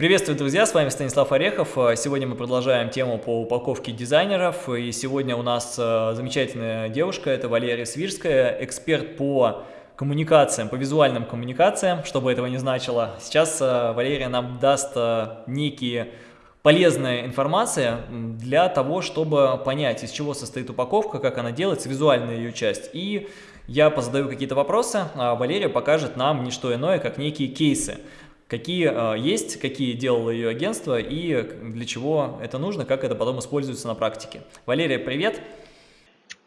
Приветствую, друзья, с вами Станислав Орехов. Сегодня мы продолжаем тему по упаковке дизайнеров. И сегодня у нас э, замечательная девушка, это Валерия Свирская, эксперт по коммуникациям, по визуальным коммуникациям, что бы этого ни значило. Сейчас э, Валерия нам даст э, некие полезная информация для того, чтобы понять, из чего состоит упаковка, как она делается, визуальная ее часть. И я позадаю какие-то вопросы, а Валерия покажет нам не что иное, как некие кейсы какие э, есть, какие делало ее агентство и для чего это нужно, как это потом используется на практике. Валерия, привет!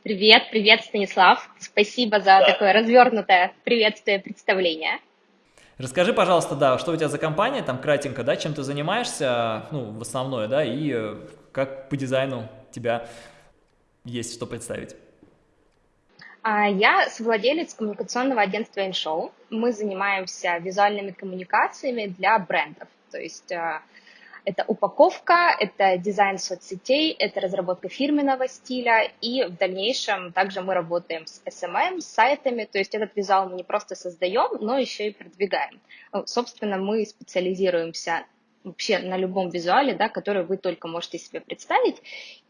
Привет, привет, Станислав. Спасибо за да. такое развернутое приветствие, представление. Расскажи, пожалуйста, да, что у тебя за компания, там кратенько, да, чем ты занимаешься, ну, в основное, да, и как по дизайну тебя есть что представить. А, я совладелец коммуникационного агентства InShow. Мы занимаемся визуальными коммуникациями для брендов. То есть а, это упаковка, это дизайн соцсетей, это разработка фирменного стиля, и в дальнейшем также мы работаем с SMM, с сайтами, то есть этот визуал мы не просто создаем, но еще и продвигаем. Ну, собственно, мы специализируемся вообще на любом визуале, да, который вы только можете себе представить.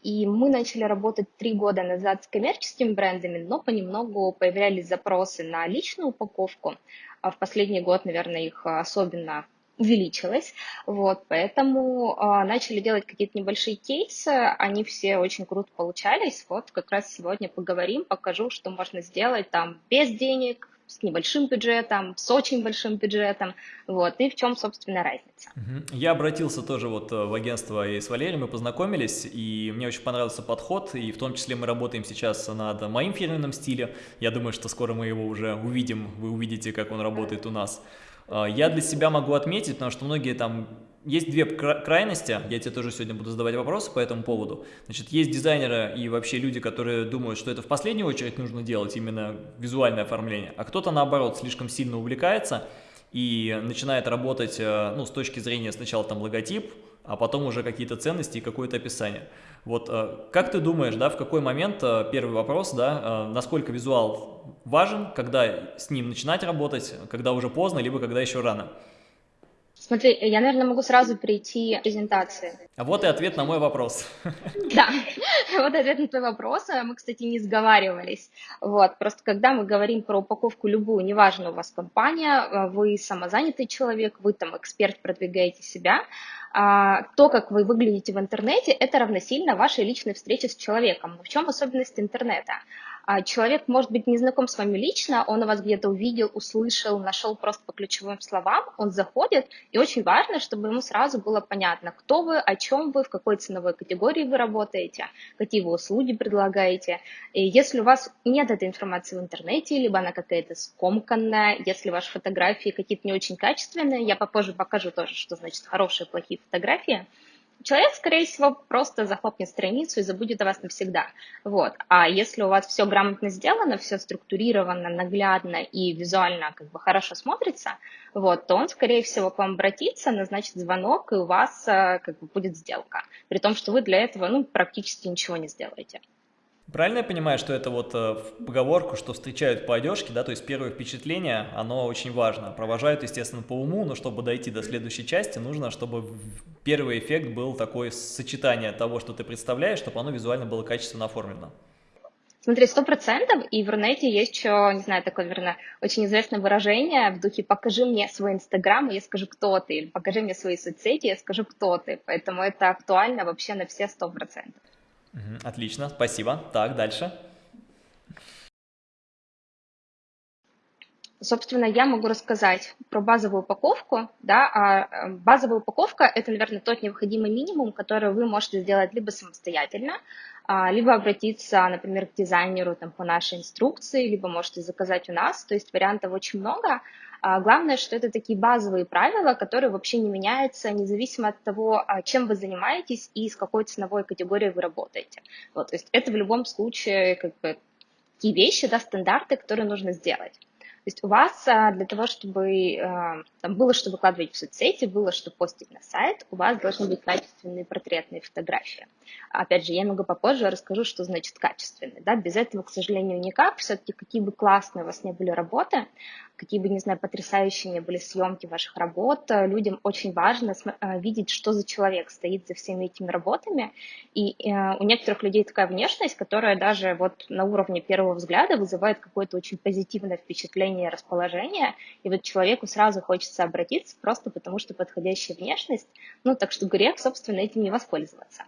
И мы начали работать три года назад с коммерческими брендами, но понемногу появлялись запросы на личную упаковку. А в последний год, наверное, их особенно увеличилось, вот, поэтому э, начали делать какие-то небольшие кейсы, они все очень круто получались, вот, как раз сегодня поговорим, покажу, что можно сделать там без денег, с небольшим бюджетом, с очень большим бюджетом, вот, и в чем, собственно, разница. Я обратился тоже вот э, в агентство и с Валерием, мы познакомились, и мне очень понравился подход, и в том числе мы работаем сейчас над моим фирменным стилем, я думаю, что скоро мы его уже увидим, вы увидите, как он работает у нас. А, я для себя могу отметить, потому что многие там есть две крайности, я тебе тоже сегодня буду задавать вопросы по этому поводу. Значит, есть дизайнеры и вообще люди, которые думают, что это в последнюю очередь нужно делать, именно визуальное оформление, а кто-то наоборот слишком сильно увлекается и начинает работать, э, ну, с точки зрения сначала там логотип, а потом уже какие-то ценности и какое-то описание. Вот э, как ты думаешь, да, в какой момент, э, первый вопрос, да, насколько визуал важен, когда с ним начинать работать, когда уже поздно, либо когда еще рано? Смотри, я, наверное, могу сразу прийти к презентации. А вот и ответ на мой вопрос. Да, вот ответ на твой вопрос. Мы, кстати, не сговаривались. Вот, просто когда мы говорим про упаковку любую, неважно, у вас компания, вы самозанятый человек, вы там эксперт, продвигаете себя, а, то, как вы выглядите в интернете, это равносильно вашей личной встрече с человеком. В чем особенность интернета? А, человек может быть не знаком с вами лично, он вас где-то увидел, услышал, нашел просто по ключевым словам, он заходит, и очень важно, чтобы ему сразу было понятно, кто вы, о чем вы, в какой ценовой категории вы работаете, какие вы услуги предлагаете. И если у вас нет этой информации в интернете, либо она какая-то скомканная, если ваши фотографии какие-то не очень качественные, я попозже покажу тоже, что значит хорошие, плохие фотографии, человек, скорее всего, просто захлопнет страницу и забудет о вас навсегда. Вот. А если у вас все грамотно сделано, все структурировано, наглядно и визуально как бы хорошо смотрится, вот, то он, скорее всего, к вам обратится, назначит звонок, и у вас э, как бы будет сделка. При том, что вы для этого ну, практически ничего не сделаете. Правильно я понимаю, что это вот э, поговорку, что встречают по одежке, да, то есть первое впечатление, оно очень важно. Провожают, естественно, по уму, но чтобы дойти до следующей части, нужно, чтобы первый эффект был такое сочетание того, что ты представляешь, чтобы оно визуально было качественно оформлено. Смотри, сто процентов, и в Рунете есть еще, не знаю, такое, наверное, очень известное выражение в духе «покажи мне свой Инстаграм, и я скажу, кто ты», или «покажи мне свои соцсети, и я скажу, кто ты». Поэтому это актуально вообще на все сто процентов. Отлично, спасибо. Так, дальше. Собственно, я могу рассказать про базовую упаковку. Да, а э, базовая упаковка – это, наверное, тот необходимый минимум, который вы можете сделать либо самостоятельно, а, либо обратиться, например, к дизайнеру там, по нашей инструкции, либо можете заказать у нас. То есть вариантов очень много. А главное, что это такие базовые правила, которые вообще не меняются, независимо от того, а, чем вы занимаетесь и с какой ценовой категорией вы работаете. Вот, то есть это в любом случае как бы такие вещи, да, стандарты, которые нужно сделать. Есть у вас а, для того, чтобы а, там было что выкладывать в соцсети, было что постить на сайт, у вас должны быть качественные портретные фотографии. Опять же, я немного попозже расскажу, что значит качественные. Да? Без этого, к сожалению, никак. Все-таки какие бы классные у вас не были работы, какие бы, не знаю, потрясающие не были съемки ваших работ, людям очень важно видеть, что за человек стоит за всеми этими работами. И у некоторых людей такая внешность, которая даже вот на уровне первого взгляда вызывает какое-то очень позитивное впечатление, расположение, и вот человеку сразу хочется обратиться просто потому, что подходящая внешность, ну, так что грех, собственно, этим не воспользоваться.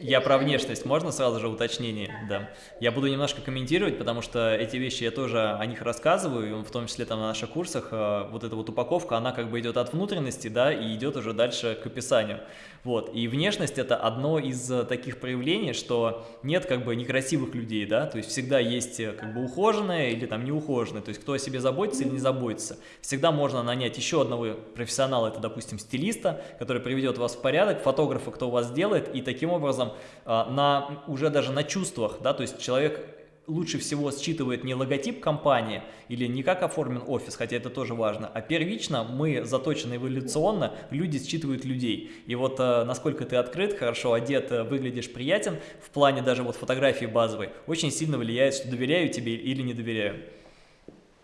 Я про внешность, можно сразу же уточнение? Да. Я буду немножко комментировать, потому что эти вещи я тоже о них рассказываю, в том числе там на наших курсах. Э, вот эта вот упаковка, она как бы идет от внутренности, да, и идет уже дальше к описанию. Вот, и внешность это одно из э, таких проявлений, что нет как бы некрасивых людей, да, то есть всегда есть э, как бы ухоженные или там неухоженные, то есть кто о себе заботится или не заботится. Всегда можно нанять еще одного профессионала, это, допустим, стилиста, который приведет вас в порядок, фотографа, кто вас сделает, и таким образом э, на, уже даже на чувствах, да, то есть человек лучше всего считывает не логотип компании или не как оформлен офис, хотя это тоже важно, а первично мы заточены эволюционно, люди считывают людей. И вот э, насколько ты открыт, хорошо одет, э, выглядишь приятен, в плане даже вот фотографии базовой, очень сильно влияет, что доверяю тебе или не доверяю.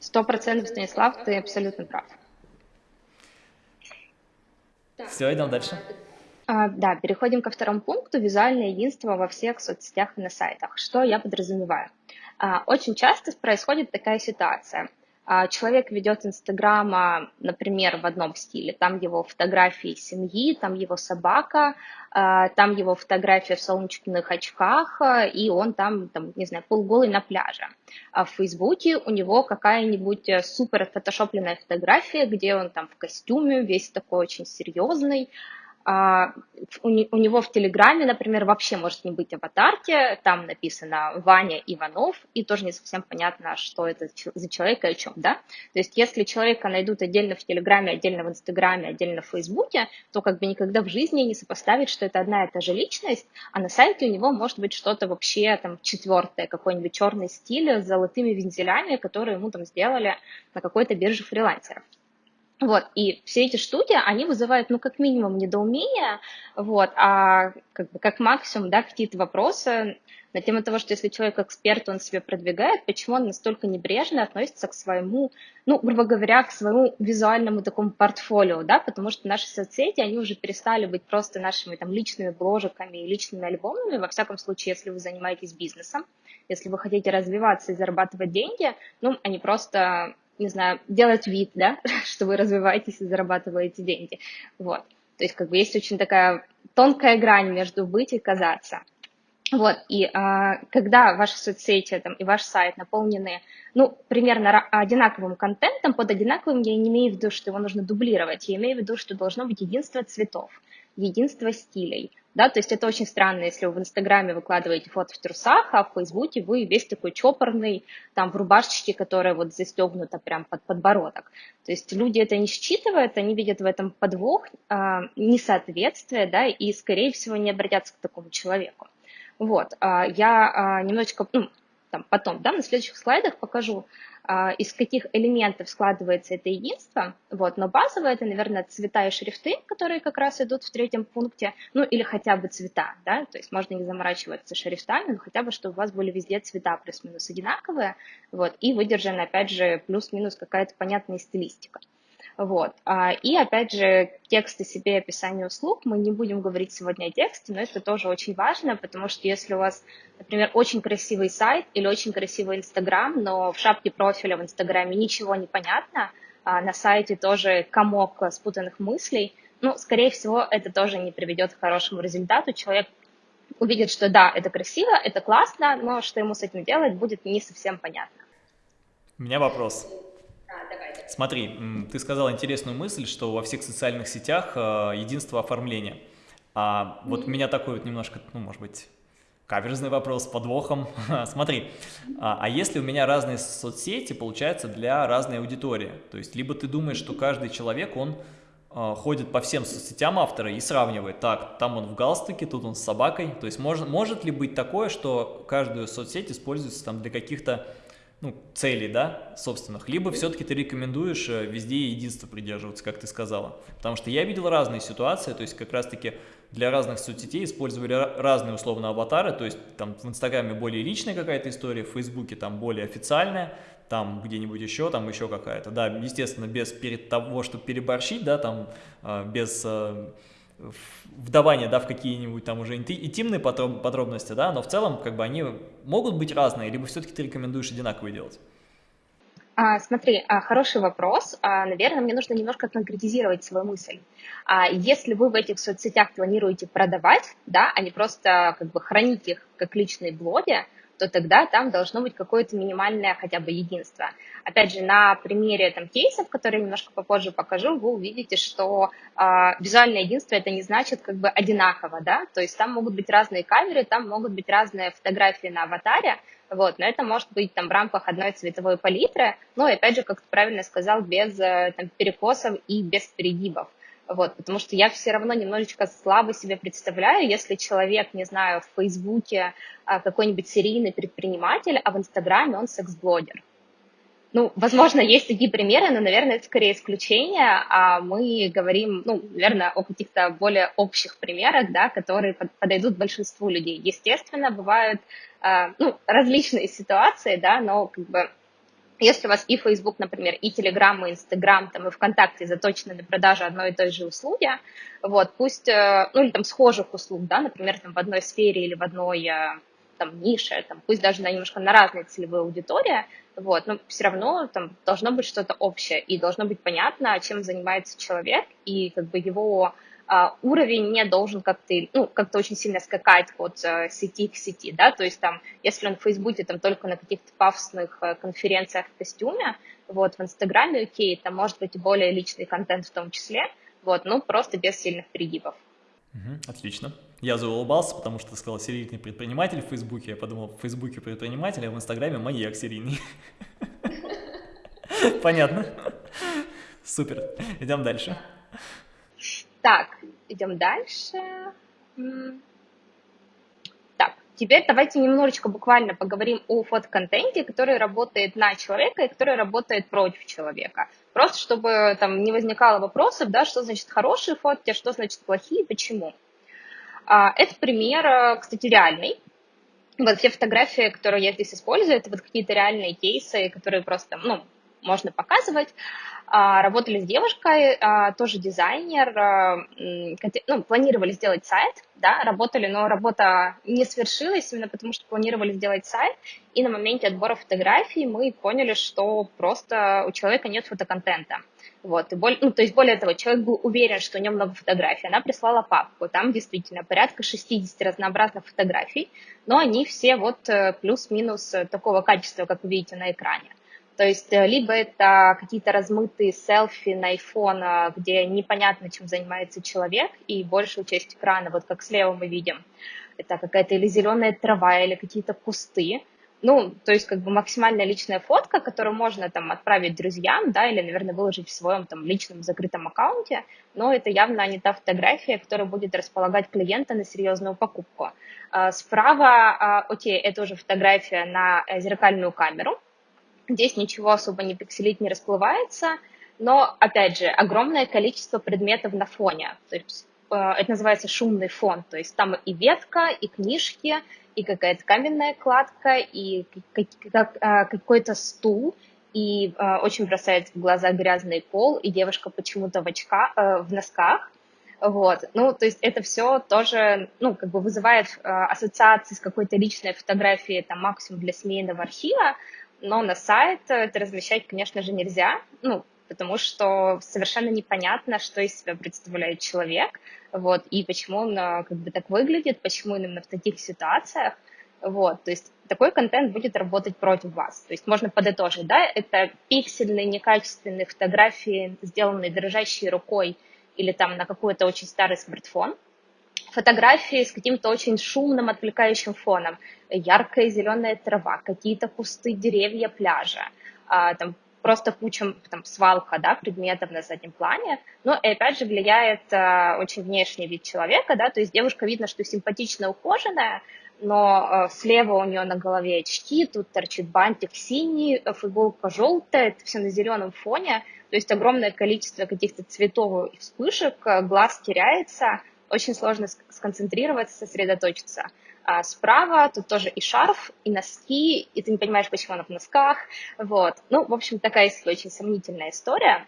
Сто процентов, Станислав, ты абсолютно прав. Все, идем дальше. А, да, переходим ко второму пункту – визуальное единство во всех соцсетях и на сайтах. Что я подразумеваю? А, очень часто происходит такая ситуация. А, человек ведет Инстаграма, например, в одном стиле. Там его фотографии семьи, там его собака, а, там его фотография в солнечных очках, и он там, там, не знаю, полголый на пляже. А в Фейсбуке у него какая-нибудь супер фотошопленная фотография, где он там в костюме, весь такой очень серьезный, а, у него в Телеграме, например, вообще может не быть аватарки, там написано Ваня Иванов, и тоже не совсем понятно, что это за человек и о чем, да? То есть если человека найдут отдельно в Телеграме, отдельно в Инстаграме, отдельно в Фейсбуке, то как бы никогда в жизни не сопоставить, что это одна и та же личность, а на сайте у него может быть что-то вообще там четвертое, какой-нибудь черный стиль с золотыми вензелями, которые ему там сделали на какой-то бирже фрилансеров. Вот, и все эти штуки, они вызывают, ну, как минимум, недоумение, вот, а как, бы, как максимум, да, какие-то вопросы на тему того, что если человек эксперт, он себя продвигает, почему он настолько небрежно относится к своему, ну, грубо говоря, к своему визуальному такому портфолио, да, потому что наши соцсети, они уже перестали быть просто нашими там личными бложиками и личными альбомами, во всяком случае, если вы занимаетесь бизнесом, если вы хотите развиваться и зарабатывать деньги, ну, они просто не знаю, делать вид, да, что вы развиваетесь и зарабатываете деньги. Вот. То есть как бы есть очень такая тонкая грань между быть и казаться. Вот, и а, когда ваши соцсети там, и ваш сайт наполнены, ну, примерно одинаковым контентом, под одинаковым я не имею в виду, что его нужно дублировать, я имею в виду, что должно быть единство цветов, единство стилей, да, то есть это очень странно, если вы в Инстаграме выкладываете фото в трусах, а в Фейсбуке вы весь такой чопорный, там, в рубашечке, которая вот застегнута прям под подбородок. То есть люди это не считывают, они видят в этом подвох, э, несоответствие, да, и, скорее всего, не обратятся к такому человеку. Вот, э, я э, немножечко, ну, там, потом, да, на следующих слайдах покажу, из каких элементов складывается это единство, вот, но базовое это, наверное, цвета и шрифты, которые как раз идут в третьем пункте, ну или хотя бы цвета, да, то есть можно не заморачиваться шрифтами, но хотя бы, чтобы у вас были везде цвета плюс-минус одинаковые, вот, и выдержана, опять же, плюс-минус какая-то понятная стилистика. Вот. А, и опять же, тексты себе и описание услуг. Мы не будем говорить сегодня о тексте, но это тоже очень важно, потому что если у вас, например, очень красивый сайт или очень красивый Инстаграм, но в шапке профиля в Инстаграме ничего не понятно, а на сайте тоже комок спутанных мыслей, ну, скорее всего, это тоже не приведет к хорошему результату. Человек увидит, что да, это красиво, это классно, но что ему с этим делать, будет не совсем понятно. У меня вопрос. Смотри, ты сказал интересную мысль, что во всех социальных сетях э, единство оформления. А вот mm -hmm. у меня такой вот немножко, ну, может быть, каверзный вопрос с подвохом. Смотри, а, а если у меня разные соцсети, получается, для разной аудитории? То есть, либо ты думаешь, что каждый человек, он э, ходит по всем соцсетям автора и сравнивает. Так, там он в галстуке, тут он с собакой. То есть, может, может ли быть такое, что каждую соцсеть используется там для каких-то ну, целей, да, собственных, либо все-таки ты рекомендуешь э, везде единство придерживаться, как ты сказала. Потому что я видел разные ситуации, то есть как раз-таки для разных соцсетей использовали разные условно аватары, то есть там в Инстаграме более личная какая-то история, в Фейсбуке там более официальная, там где-нибудь еще, там еще какая-то, да, естественно, без перед того, чтобы переборщить, да, там, э, без вдавания, да, в какие-нибудь там уже интимные подробности, да, но в целом, как бы, они могут быть разные, либо все-таки ты рекомендуешь одинаковые делать? А, смотри, а, хороший вопрос. А, наверное, мне нужно немножко конкретизировать свою мысль. А, если вы в этих соцсетях планируете продавать, да, а не просто как бы хранить их как личные блоги, то тогда там должно быть какое-то минимальное хотя бы единство. Опять же, на примере там, кейсов, которые я немножко попозже покажу, вы увидите, что э, визуальное единство это не значит как бы одинаково, да, то есть там могут быть разные камеры, там могут быть разные фотографии на аватаре, вот, но это может быть там в рамках одной цветовой палитры, но, опять же, как ты правильно сказал, без э, там, перекосов и без перегибов. Вот, потому что я все равно немножечко слабо себе представляю, если человек, не знаю, в Фейсбуке а, какой-нибудь серийный предприниматель, а в Инстаграме он секс-блогер. Ну, возможно, есть такие примеры, но, наверное, это скорее исключение, а мы говорим, ну, наверное, о каких-то более общих примерах, да, которые подойдут большинству людей. Естественно, бывают, а, ну, различные ситуации, да, но как бы если у вас и Facebook, например, и Telegram, и Instagram, там, и ВКонтакте заточены на продажу одной и той же услуги, вот, пусть, э, ну, или там схожих услуг, да, например, там в одной сфере или в одной э, там нише, там, пусть даже на немножко на разные целевые аудитории, вот, но все равно там должно быть что-то общее, и должно быть понятно, чем занимается человек, и как бы его уровень не должен как-то, ну, как-то очень сильно скакать от а, сети к сети, да, то есть там, если он в Фейсбуке там только на каких-то пафосных а, конференциях в костюме, вот, в Инстаграме, окей, там может быть более личный контент в том числе, вот, ну, просто без сильных перегибов. Отлично. Я заулыбался, потому что ты сказал серийный предприниматель в Фейсбуке. Я подумал, в Фейсбуке предприниматель, а в Инстаграме маньяк серийный. Понятно. Супер. Идем дальше. Так, идем дальше. Так, теперь давайте немножечко буквально поговорим о фотоконтенте, который работает на человека и который работает против человека. Просто чтобы там не возникало вопросов, да, что значит хорошие фотки, а что значит плохие, почему. А, это пример, э, кстати, реальный. Вот все фотографии, которые я здесь использую, это вот какие-то реальные кейсы, которые просто, ну, можно показывать. А, работали с девушкой, а, тоже дизайнер, а, ну, планировали сделать сайт, да, работали, но работа не свершилась, именно потому что планировали сделать сайт, и на моменте отбора фотографий мы поняли, что просто у человека нет фотоконтента. Вот, и более, ну, то есть более того, человек был уверен, что у него много фотографий. Она прислала папку, там действительно порядка 60 разнообразных фотографий, но они все вот э, плюс-минус такого качества, как вы видите на экране. То есть э, либо это какие-то размытые селфи на iPhone, где непонятно, чем занимается человек, и большую часть экрана, вот как слева мы видим, это какая-то или зеленая трава, или какие-то кусты. Ну, то есть как бы максимально личная фотка, которую можно там отправить друзьям, да, или, наверное, выложить в своем там личном закрытом аккаунте, но это явно не та фотография, которая будет располагать клиента на серьезную покупку. А, справа, окей, это уже фотография на э, зеркальную камеру, Здесь ничего особо не пикселит, не расплывается, но, опять же, огромное количество предметов на фоне. То есть э, это называется шумный фон, то есть там и ветка, и книжки, и какая-то каменная кладка, и э, какой-то стул, и э, очень бросается в глаза грязный пол, и девушка почему-то в, очка, в носках. Вот, ну, то есть это все тоже, ну, как бы вызывает ассоциации с какой-то личной фотографией, там, максимум для семейного архива, но на сайт это размещать, конечно же, нельзя, ну, потому что совершенно непонятно, что из себя представляет человек, вот, и почему он а, как бы так выглядит, почему именно в таких ситуациях, вот, то есть такой контент будет работать против вас. То есть можно подытожить, да, это пиксельные, некачественные фотографии, сделанные дрожащей рукой или там на какой-то очень старый смартфон, фотографии с каким-то очень шумным, отвлекающим фоном. Яркая зеленая трава, какие-то кусты, деревья, пляжа, а, там просто куча, там, свалка, да, предметов на заднем плане. Но, и опять же, влияет а, очень внешний вид человека, да, то есть девушка видно, что симпатичная, ухоженная, но э, слева у нее на голове очки, тут торчит бантик синий, футболка желтая, это все на зеленом фоне, то есть огромное количество каких-то цветов и вспышек, глаз теряется, очень сложно сконцентрироваться, сосредоточиться. А справа тут тоже и шарф, и носки, и ты не понимаешь, почему она в носках, вот. Ну, в общем, такая очень сомнительная история.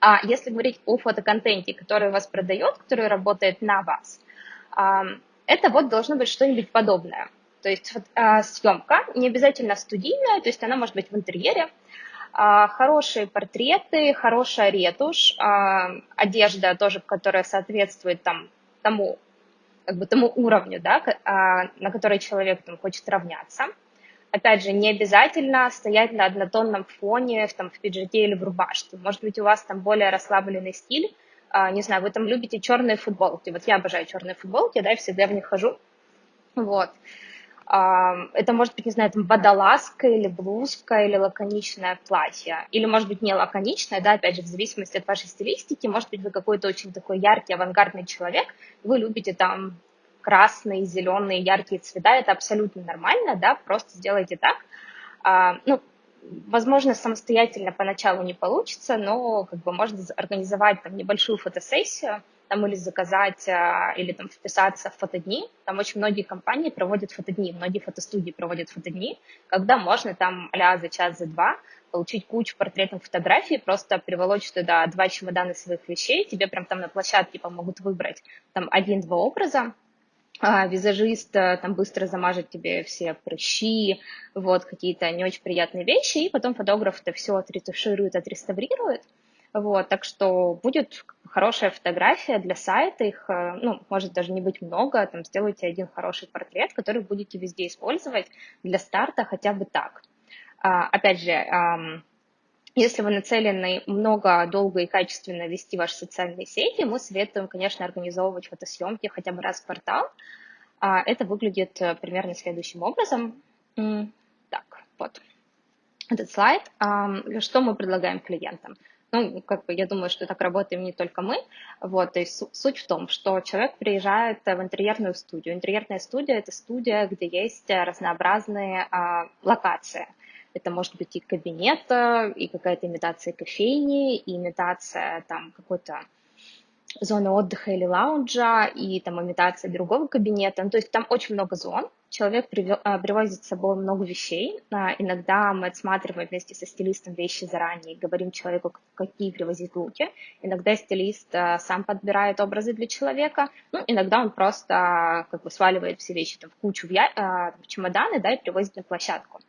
А если говорить о фотоконтенте, который вас продает, который работает на вас, это вот должно быть что-нибудь подобное. То есть а, съемка не обязательно студийная, то есть она может быть в интерьере, хорошие портреты, хорошая ретушь, а, одежда тоже, которая соответствует там, тому, как бы тому уровню, да, на который человек там, хочет равняться. Опять же, не обязательно стоять на однотонном фоне в, там, в пиджаке или в рубашке. Может быть, у вас там более расслабленный стиль, не знаю, вы там любите черные футболки. Вот я обожаю черные футболки, да, и всегда в них хожу. Вот. Это может быть, не знаю, там водолазка или блузка или лаконичное платье. Или, может быть, не лаконичное, да, опять же, в зависимости от вашей стилистики. Может быть, вы какой-то очень такой яркий, авангардный человек. Вы любите там красные, зеленые, яркие цвета. Это абсолютно нормально, да, просто сделайте так. А, ну, возможно, самостоятельно поначалу не получится, но как бы можно организовать там небольшую фотосессию, там или заказать, а, или там вписаться в фотодни. Там очень многие компании проводят фотодни, многие фотостудии проводят фотодни, когда можно там а за час, за два получить кучу портретных фотографий, просто приволочь туда два чемодана своих вещей, тебе прям там на площадке помогут выбрать там один-два образа, а, визажист там быстро замажет тебе все прыщи, вот какие-то не очень приятные вещи, и потом фотограф это все отретуширует, отреставрирует, вот, так что будет хорошая фотография для сайта, их, э, ну, может даже не быть много, там сделайте один хороший портрет, который будете везде использовать для старта хотя бы так. А, опять же, если вы нацелены много, долго и качественно вести ваши социальные сети, мы советуем, конечно, организовывать фотосъемки хотя бы раз в квартал. А, это выглядит э, примерно следующим образом. Так, вот этот слайд. Что мы предлагаем клиентам? Ну, как бы я думаю, что так работаем не только мы. Вот, то есть суть в том, что человек приезжает в интерьерную студию. Интерьерная студия – это студия, где есть разнообразные а, локации. Это может быть и кабинет, и какая-то имитация кофейни, и имитация там какой-то зоны отдыха или лаунжа, и там имитация другого кабинета. Ну, то есть там очень много зон. Человек а, привозит с собой много вещей. А, иногда мы отсматриваем вместе со стилистом вещи заранее, говорим человеку, какие привозить луки. Иногда стилист а, сам подбирает образы для человека. Ну, иногда он просто как бы сваливает все вещи там, в кучу в, я... в чемоданы да, и привозит на площадку.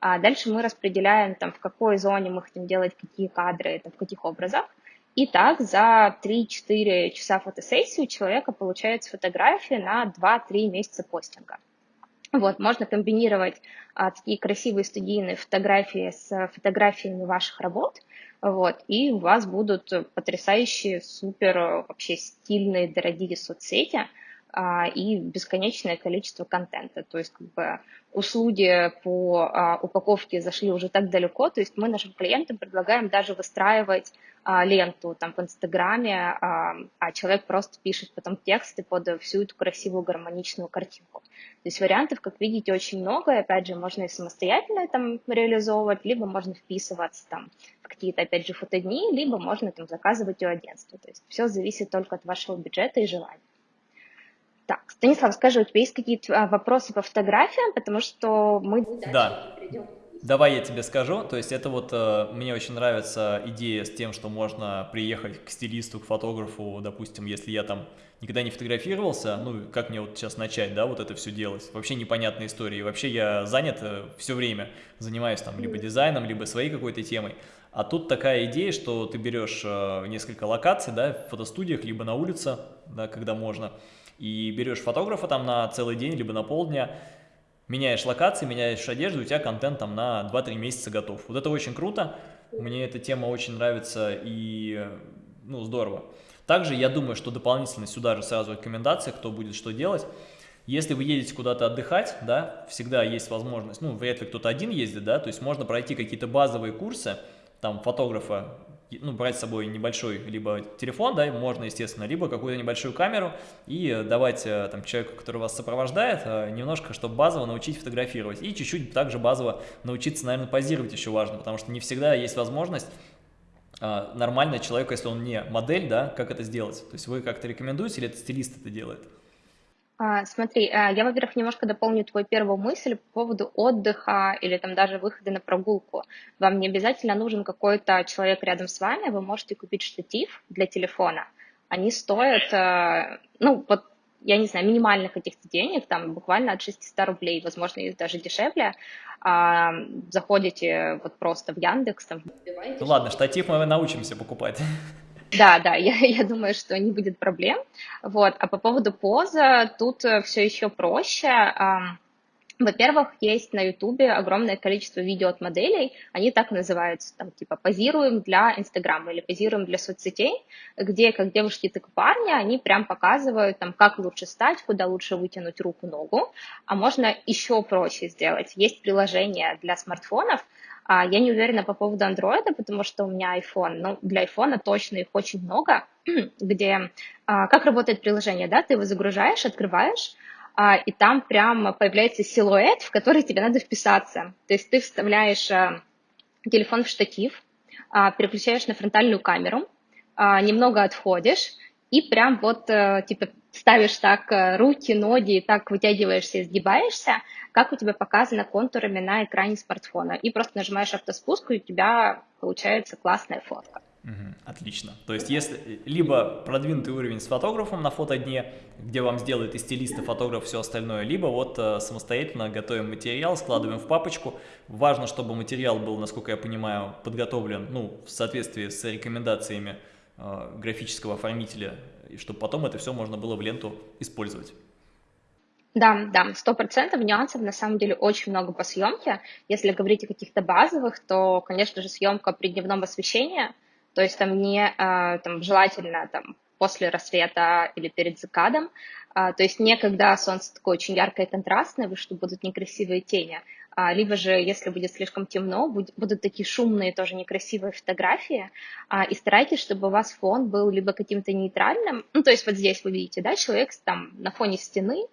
Дальше мы распределяем, там, в какой зоне мы хотим делать какие кадры, там, в каких образах. И так за 3-4 часа фотосессии у человека получается фотография на 2-3 месяца постинга. Вот, можно комбинировать а, такие красивые студийные фотографии с фотографиями ваших работ, вот, и у вас будут потрясающие, супер, вообще стильные, дорогие соцсети, и бесконечное количество контента. То есть как бы услуги по а, упаковке зашли уже так далеко, то есть мы нашим клиентам предлагаем даже выстраивать а, ленту там в Инстаграме, а человек просто пишет потом тексты под всю эту красивую гармоничную картинку. То есть вариантов, как видите, очень много, и опять же можно и самостоятельно там реализовывать, либо можно вписываться там в какие-то, опять же, фотодни, либо можно там заказывать у агентства. То есть все зависит только от вашего бюджета и желания. Так, Станислав, скажи, у тебя есть какие-то а, вопросы по фотографиям, потому что мы да. перейдем. Давай я тебе скажу, то есть это вот э, мне очень нравится идея с тем, что можно приехать к стилисту, к фотографу, допустим, если я там никогда не фотографировался, ну как мне вот сейчас начать, да, вот это все делать, вообще непонятная история, вообще я занят э, все время, занимаюсь там либо дизайном, либо своей какой-то темой, а тут такая идея, что ты берешь э, несколько локаций, да, в фотостудиях, либо на улице, да, когда можно, и берешь фотографа там на целый день, либо на полдня, меняешь локации, меняешь одежду, у тебя контент там на 2-3 месяца готов. Вот это очень круто, мне эта тема очень нравится и, ну, здорово. Также я думаю, что дополнительно сюда же сразу рекомендация, кто будет что делать. Если вы едете куда-то отдыхать, да, всегда есть возможность, ну, вряд ли кто-то один ездит, да, то есть можно пройти какие-то базовые курсы, там, фотографа ну, брать с собой небольшой либо телефон, да, можно, естественно, либо какую-то небольшую камеру и давать э, там человеку, который вас сопровождает, э, немножко, чтобы базово научить фотографировать. И чуть-чуть также базово научиться, наверное, позировать еще важно, потому что не всегда есть возможность э, нормально человеку, если он не модель, да, как это сделать. То есть вы как-то рекомендуете или это стилист это делает? А, смотри, а, я, во-первых, немножко дополню твою первую мысль по поводу отдыха или там даже выхода на прогулку. Вам не обязательно нужен какой-то человек рядом с вами, вы можете купить штатив для телефона. Они стоят, а, ну, вот я не знаю, минимальных каких-то денег, там буквально от 600 рублей, возможно, есть даже дешевле. Заходите вот просто в Яндекс, там, Ну ладно, штатив мы научимся покупать. Да, да, я, я думаю, что не будет проблем. Вот. А по поводу поза, тут э, все еще проще. Во-первых, есть на Ютубе огромное количество видео от моделей, они так называются, там, типа, позируем для Инстаграма или позируем для соцсетей, где как девушки, так и парни, они прям показывают, там, как лучше стать, куда лучше вытянуть руку, ногу, а можно еще проще сделать. Есть приложение для смартфонов, а, я не уверена по поводу андроида, потому что у меня iPhone, но для iPhone точно их очень много, где а, как работает приложение, да, ты его загружаешь, открываешь, а, и там прям появляется силуэт, в который тебе надо вписаться. То есть ты вставляешь телефон в штатив, переключаешь на фронтальную камеру, немного отходишь, и прям вот, э, типа, ставишь так э, руки, ноги, так вытягиваешься и сгибаешься, как у тебя показано контурами на экране смартфона. И просто нажимаешь автоспуск, и у тебя получается классная фотка. отлично. То есть, если либо продвинутый уровень с фотографом на фотодне, где вам сделает и стилист, и фотограф все остальное, либо вот э, самостоятельно готовим материал, складываем в папочку. Важно, чтобы материал был, насколько я понимаю, подготовлен ну, в соответствии с рекомендациями э, графического оформителя, и чтобы потом это все можно было в ленту использовать. Да, да, сто процентов нюансов на самом деле очень много по съемке. Если говорить о каких-то базовых, то, конечно же, съемка при дневном освещении, то есть там не э, там, желательно там, после рассвета или перед закадом, а, то есть не когда солнце такое очень яркое и контрастное, что будут некрасивые тени, либо же, если будет слишком темно, будут такие шумные, тоже некрасивые фотографии, а, и старайтесь, чтобы у вас фон был либо каким-то нейтральным, ну, то есть вот здесь вы видите, да, человек там на фоне стены,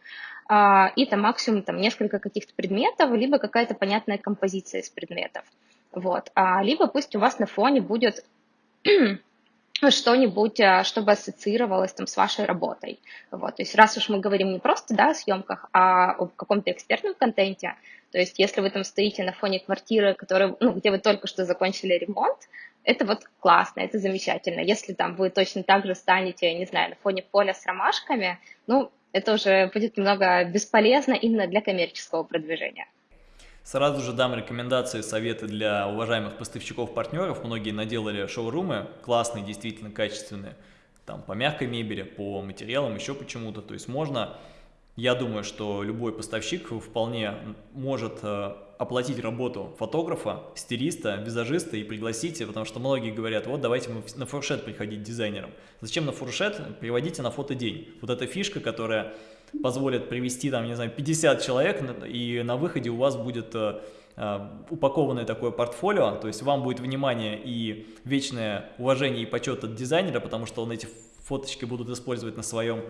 а, и там максимум там несколько каких-то предметов, либо какая-то понятная композиция из предметов. Вот. А, либо пусть у вас на фоне будет что-нибудь, а, чтобы ассоциировалось там с вашей работой. Вот. То есть раз уж мы говорим не просто да, о съемках, а о каком-то экспертном контенте, то есть если вы там стоите на фоне квартиры, который, ну, где вы только что закончили ремонт, это вот классно, это замечательно. Если там вы точно так же станете, не знаю, на фоне поля с ромашками, ну, это уже будет немного бесполезно именно для коммерческого продвижения. Сразу же дам рекомендации, советы для уважаемых поставщиков-партнеров. Многие наделали шоурумы, классные, действительно качественные, там по мягкой мебели, по материалам, еще почему-то. То есть можно я думаю, что любой поставщик вполне может э, оплатить работу фотографа, стилиста, визажиста и пригласить, потому что многие говорят, вот давайте мы на фуршет приходить дизайнером. Зачем на фуршет? Приводите на фотодень. Вот эта фишка, которая позволит привести там, не знаю, 50 человек, и на выходе у вас будет э, э, упакованное такое портфолио, то есть вам будет внимание и вечное уважение и почет от дизайнера, потому что он эти фоточки будут использовать на своем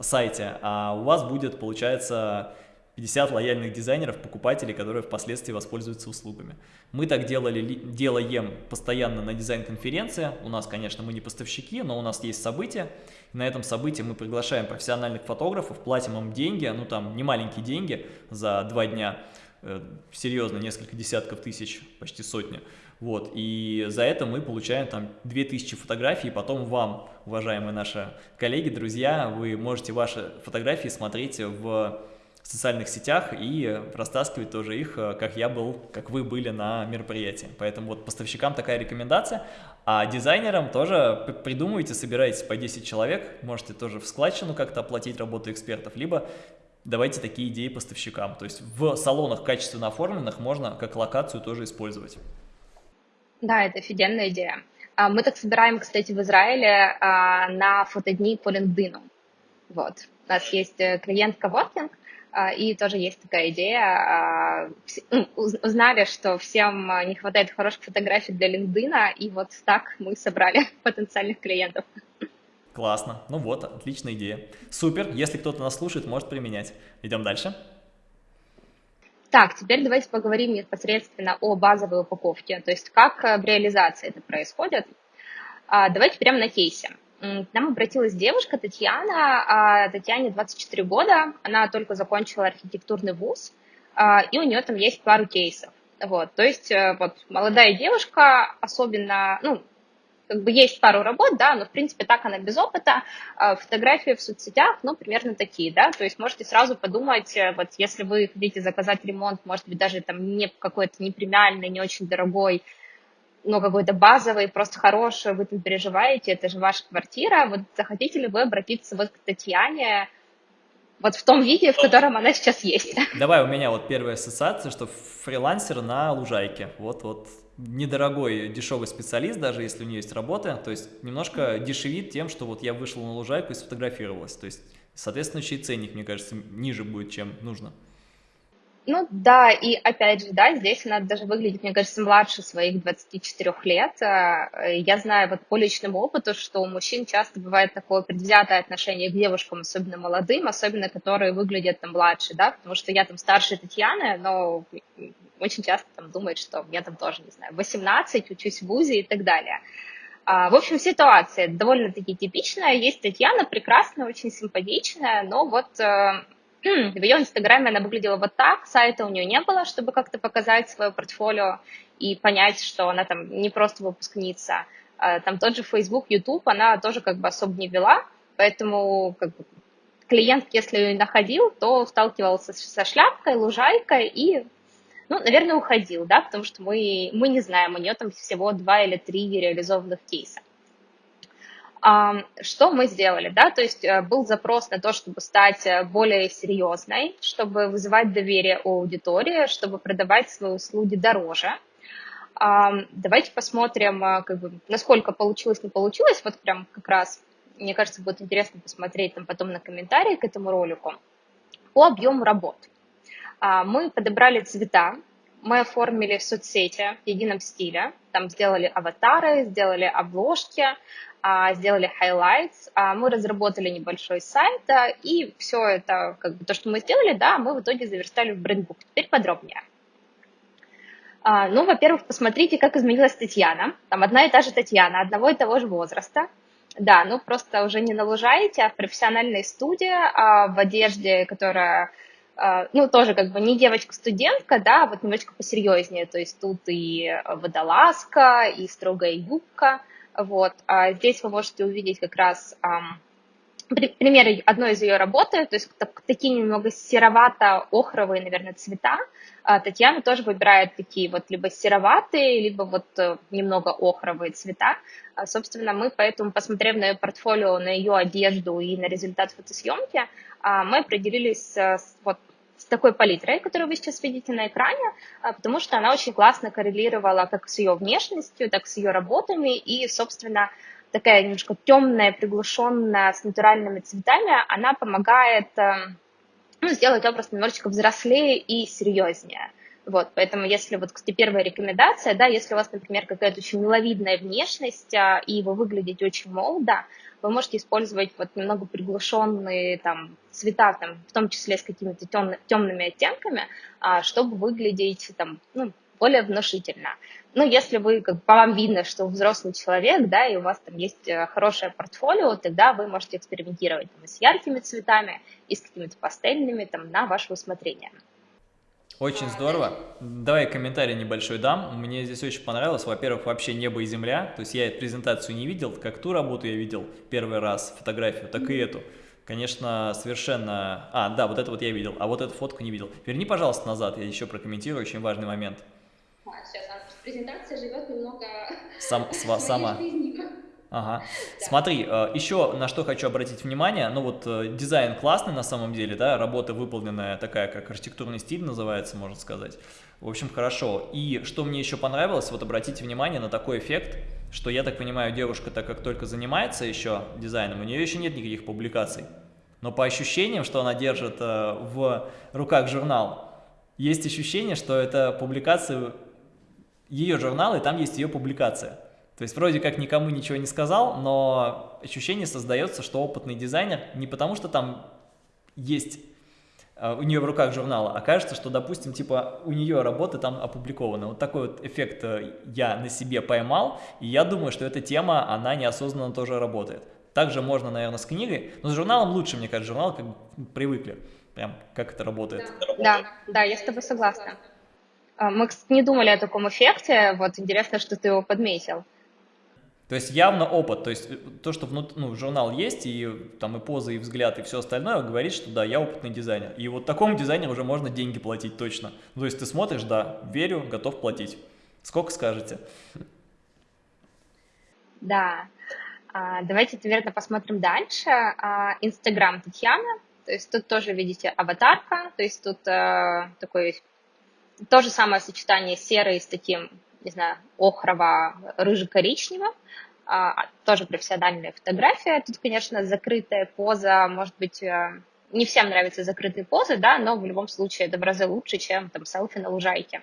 сайте, а у вас будет, получается, 50 лояльных дизайнеров, покупателей, которые впоследствии воспользуются услугами. Мы так делали, делаем постоянно на дизайн-конференции. У нас, конечно, мы не поставщики, но у нас есть события. На этом событии мы приглашаем профессиональных фотографов, платим им деньги, ну там не маленькие деньги за два дня, э, серьезно, несколько десятков тысяч, почти сотни. Вот, и за это мы получаем там 2000 фотографий, и потом вам, уважаемые наши коллеги, друзья, вы можете ваши фотографии смотреть в социальных сетях и растаскивать тоже их, как я был, как вы были на мероприятии. Поэтому вот поставщикам такая рекомендация, а дизайнерам тоже придумывайте, собирайтесь по 10 человек, можете тоже в складчину как-то оплатить работу экспертов, либо давайте такие идеи поставщикам. То есть в салонах качественно оформленных можно как локацию тоже использовать. Да, это офигенная идея. А, мы так собираем, кстати, в Израиле а, на фотодни по LinkedIn. Вот. У нас есть э, клиент Coworking, а, и тоже есть такая идея. Ну, узнали, что всем не хватает хороших фотографий для LinkedIn, и вот так мы собрали потенциальных клиентов. Классно. Ну вот, отличная идея. Супер. Если кто-то нас слушает, может применять. Идем дальше. Так, теперь давайте поговорим непосредственно о базовой упаковке, то есть как э, в реализации это происходит. А, давайте прямо на кейсе. К нам обратилась девушка Татьяна, а, Татьяне 24 года, она только закончила архитектурный вуз, а, и у нее там есть пару кейсов. Вот, то есть э, вот молодая девушка, особенно, ну, как бы есть пару работ, да, но в принципе так она без опыта. А, фотографии в соцсетях, ну, примерно такие, да, то есть можете сразу подумать, э, вот если вы хотите заказать ремонт, может быть, даже там не какой-то не премиальный, не очень дорогой, но какой-то базовый, просто хороший, вы там переживаете, это же ваша квартира, вот захотите ли вы обратиться вот к Татьяне, вот в том виде, в котором она сейчас есть. Давай, у меня вот первая ассоциация, что фрилансер на лужайке, вот-вот недорогой, дешевый специалист, даже если у нее есть работа, то есть немножко дешевит тем, что вот я вышел на лужайку и сфотографировалась, то есть, соответственно, еще и ценник, мне кажется, ниже будет, чем нужно. Ну да, и опять же, да, здесь она даже выглядит, мне кажется, младше своих 24 лет. Э, я знаю вот по личному опыту, что у мужчин часто бывает такое предвзятое отношение к девушкам, особенно молодым, особенно которые выглядят там младше, да, потому что я там старше Татьяны, но очень часто там думает, что я там тоже, не знаю, 18, учусь в ВУЗе и так далее. А, в общем, ситуация довольно-таки типичная. Есть Татьяна, прекрасная, очень симпатичная, но вот э, в ее инстаграме она выглядела вот так, сайта у нее не было, чтобы как-то показать свое портфолио и понять, что она там не просто выпускница. А, там тот же Facebook, YouTube она тоже как бы особо не вела, поэтому как бы, клиент, если ее находил, то сталкивался со шляпкой, лужайкой и, ну, наверное, уходил, да, потому что мы, мы не знаем, у нее там всего два или три реализованных кейса. Что мы сделали, да, то есть э, был запрос на то, чтобы стать э, более серьезной, чтобы вызывать доверие у аудитории, чтобы продавать свои услуги дороже. Давайте посмотрим, э, как бы, насколько получилось, не получилось, вот прям как раз, мне кажется, будет интересно посмотреть там потом на комментарии к этому ролику. По объему работ. А, мы подобрали цвета, мы оформили соцсети в едином стиле, там сделали аватары, сделали обложки, а, сделали highlights, а, мы разработали небольшой сайт, и все это, как бы то, что мы сделали, да, мы в итоге заверстали в брендбук. Теперь подробнее. Ну, во-первых, посмотрите, как изменилась Татьяна. Там одна и та же Татьяна, одного и того же возраста. Да, ну просто уже не на лужаете, а в профессиональной студии, в одежде, которая, ну, тоже как бы не девочка-студентка, да, а вот немножечко посерьезнее. То есть тут и водолазка, и строгая юбка – вот. А здесь вы можете увидеть как раз примеры одной из ее работы, то есть такие немного серовато-охровые, наверное, цвета. А Татьяна тоже выбирает такие вот либо сероватые, либо вот э, немного охровые цвета. А, собственно, мы поэтому, посмотрев на ее портфолио, на ее одежду и на результат фотосъемки, мы определились с вот с такой палитрой, которую вы сейчас видите на экране, а, потому что она очень классно коррелировала как с ее внешностью, так с ее работами, и, собственно, такая немножко темная, приглушенная, с натуральными цветами, она помогает эм, ну, сделать образ немножечко взрослее и серьезнее. Вот, поэтому если вот, кстати, первая рекомендация, да, если у вас, например, какая-то очень миловидная внешность, а, и вы выглядите очень молодо, вы можете использовать вот немного приглушенные там цвета, там, в том числе с какими-то темны, темными оттенками, а, чтобы выглядеть там, ну, более внушительно. Ну, если вы, как по вам видно, что взрослый человек, да, и у вас там есть э, хорошее портфолио, тогда вы можете экспериментировать там, и с яркими цветами, и с какими-то пастельными, там, на ваше усмотрение. Очень здорово. Давай комментарий небольшой дам. Мне здесь очень понравилось. Во-первых, вообще небо и земля. То есть я эту презентацию не видел, как ту работу я видел первый раз, фотографию, так и эту. Конечно, совершенно... А, да, вот это вот я видел, а вот эту фотку не видел. Верни, пожалуйста, назад, я еще прокомментирую, очень важный момент. А, сейчас, презентация живет немного... Сам, сама. Ага. Смотри, э, еще на что хочу обратить внимание, ну вот э, дизайн классный на самом деле, да, работа выполненная такая, как архитектурный стиль называется, можно сказать. В общем, хорошо. И что мне еще понравилось, вот обратите внимание на такой эффект, что, я так понимаю, девушка, так как только занимается еще дизайном, у нее еще нет никаких публикаций. но по ощущениям, что она держит э, в руках журнал, есть ощущение, что это публикация ее журнала, и там есть ее публикация. То есть вроде как никому ничего не сказал, но ощущение создается, что опытный дизайнер не потому, что там есть э, у нее в руках журнала, а кажется, что, допустим, типа у нее работы там опубликованы. Вот такой вот эффект э, я на себе поймал, и я думаю, что эта тема, она неосознанно тоже работает. Также можно, наверное, с книгой, но с журналом лучше, мне кажется, журнал как привыкли, прям как это работает. Да, да, я с тобой согласна. А, мы, кстати, не думали о таком эффекте, вот интересно, что ты его подметил. То есть явно опыт, то есть э, то, что внут, ну, журнал есть, и там и поза, и взгляд, и все остальное, говорит, что да, я опытный дизайнер. И вот такому дизайнеру уже можно деньги платить точно. Ну, то есть ты смотришь, да, верю, готов платить. Сколько скажете? Да, а, давайте, наверное, посмотрим дальше. А, Инстаграм Татьяна, то есть тут тоже видите аватарка, то есть тут э, такой то же самое сочетание серой с таким, не знаю, охрово-рыже-коричневым, а, тоже профессиональная фотография. Тут, конечно, закрытая поза, может быть, э, не всем нравятся закрытые позы, да, но в любом случае это в разы лучше, чем там селфи на лужайке.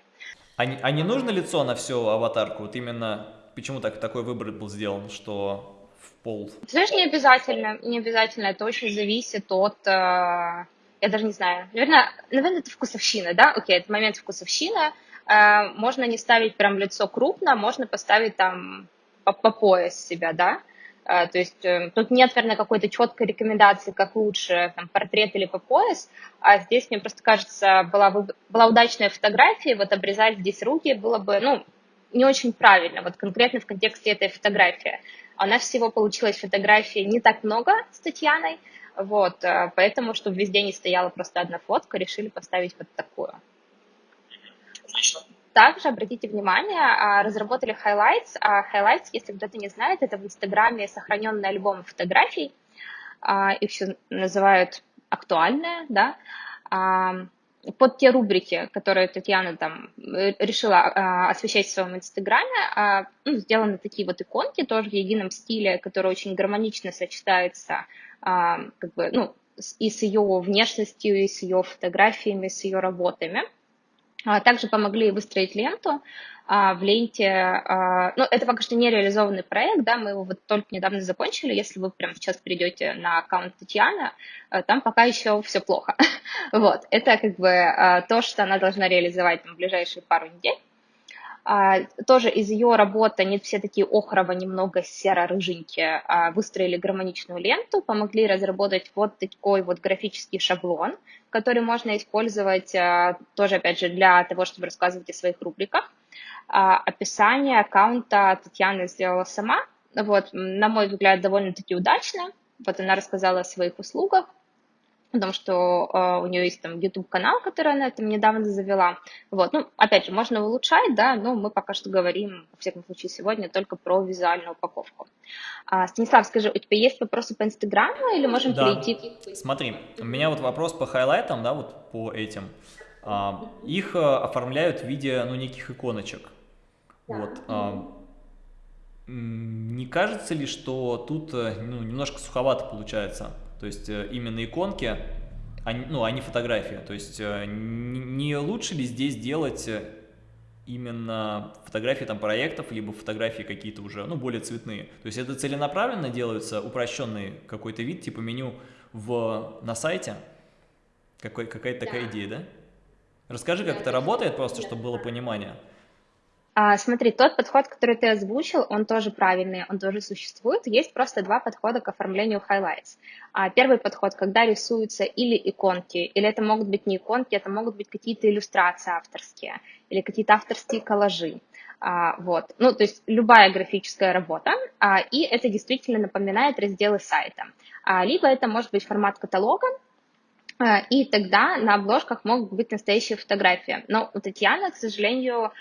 А не, а не нужно лицо на всю аватарку? Вот именно почему так, такой выбор был сделан, что пол? Ты знаешь, не обязательно, не обязательно, это очень зависит от, э, я даже не знаю, наверное, наверное, это вкусовщина, да, окей, это момент вкусовщины, э, можно не ставить прям лицо крупно, можно поставить там по, по пояс себя, да, Uh, то есть uh, тут нет, наверное, какой-то четкой рекомендации, как лучше, там, портрет или по пояс, а здесь, мне просто кажется, была, была удачная фотография, вот обрезать здесь руки было бы, ну, не очень правильно, вот конкретно в контексте этой фотографии. У нас всего получилось фотографий не так много с Татьяной, вот, э, поэтому, чтобы везде не стояла просто одна фотка, решили поставить вот такую. Также обратите внимание, а, разработали highlights. А highlights, если кто-то не знает, это в Инстаграме сохраненные альбомы фотографий. А, их еще называют актуальные, да под те рубрики, которые Татьяна там э, решила а, освещать в своем инстаграме, а, ну, сделаны такие вот иконки тоже в едином стиле, которые очень гармонично сочетаются а, как бы, ну, и с ее внешностью, и с ее фотографиями, с ее работами. А, также помогли выстроить ленту. А, в ленте, а, ну, это пока что не реализованный проект, да, мы его вот только недавно закончили. Если вы прямо сейчас перейдете на аккаунт Татьяны, там пока еще все плохо. Вот, это как бы то, что она должна реализовать в ближайшие пару недель. А, тоже из ее работы нет все такие охрово, немного серо-рыженькие, а, выстроили гармоничную ленту, помогли разработать вот такой вот графический шаблон, который можно использовать а, тоже, опять же, для того, чтобы рассказывать о своих рубриках. Описание аккаунта Татьяна сделала сама, вот, на мой взгляд, довольно-таки удачно. Вот она рассказала о своих услугах, потому что э, у нее есть там YouTube-канал, который она там недавно завела. Вот, ну, опять же, можно улучшать, да, но мы пока что говорим, во всяком случае, сегодня только про визуальную упаковку. А, Станислав, скажи, у тебя есть вопросы по Инстаграму или можем да. перейти? Смотри, у меня вот вопрос по хайлайтам, да, вот по этим. А, их а, оформляют в виде, ну, неких иконочек. Да. Вот. А, не кажется ли, что тут э, ну, немножко суховато получается? То есть э, именно иконки, они, ну, а не фотография. То есть э, не лучше ли здесь делать э, именно фотографии там проектов, либо фотографии какие-то уже, ну, более цветные. То есть это целенаправленно делается упрощенный какой-то вид, типа меню в, на сайте? Какая-то да. такая идея, да? Расскажи, как да, это работает, просто, чтобы было понимание. А, смотри, тот подход, который ты озвучил, он тоже правильный, он тоже существует. Есть просто два подхода к оформлению highlights. А, первый подход, когда рисуются или иконки, или это могут быть не иконки, это могут быть какие-то иллюстрации авторские, или какие-то авторские коллажи. А, вот. Ну, то есть любая графическая работа, и это действительно напоминает разделы сайта. Либо это может быть формат каталога, и тогда на обложках могут быть настоящие фотографии. Но у Татьяны, к сожалению,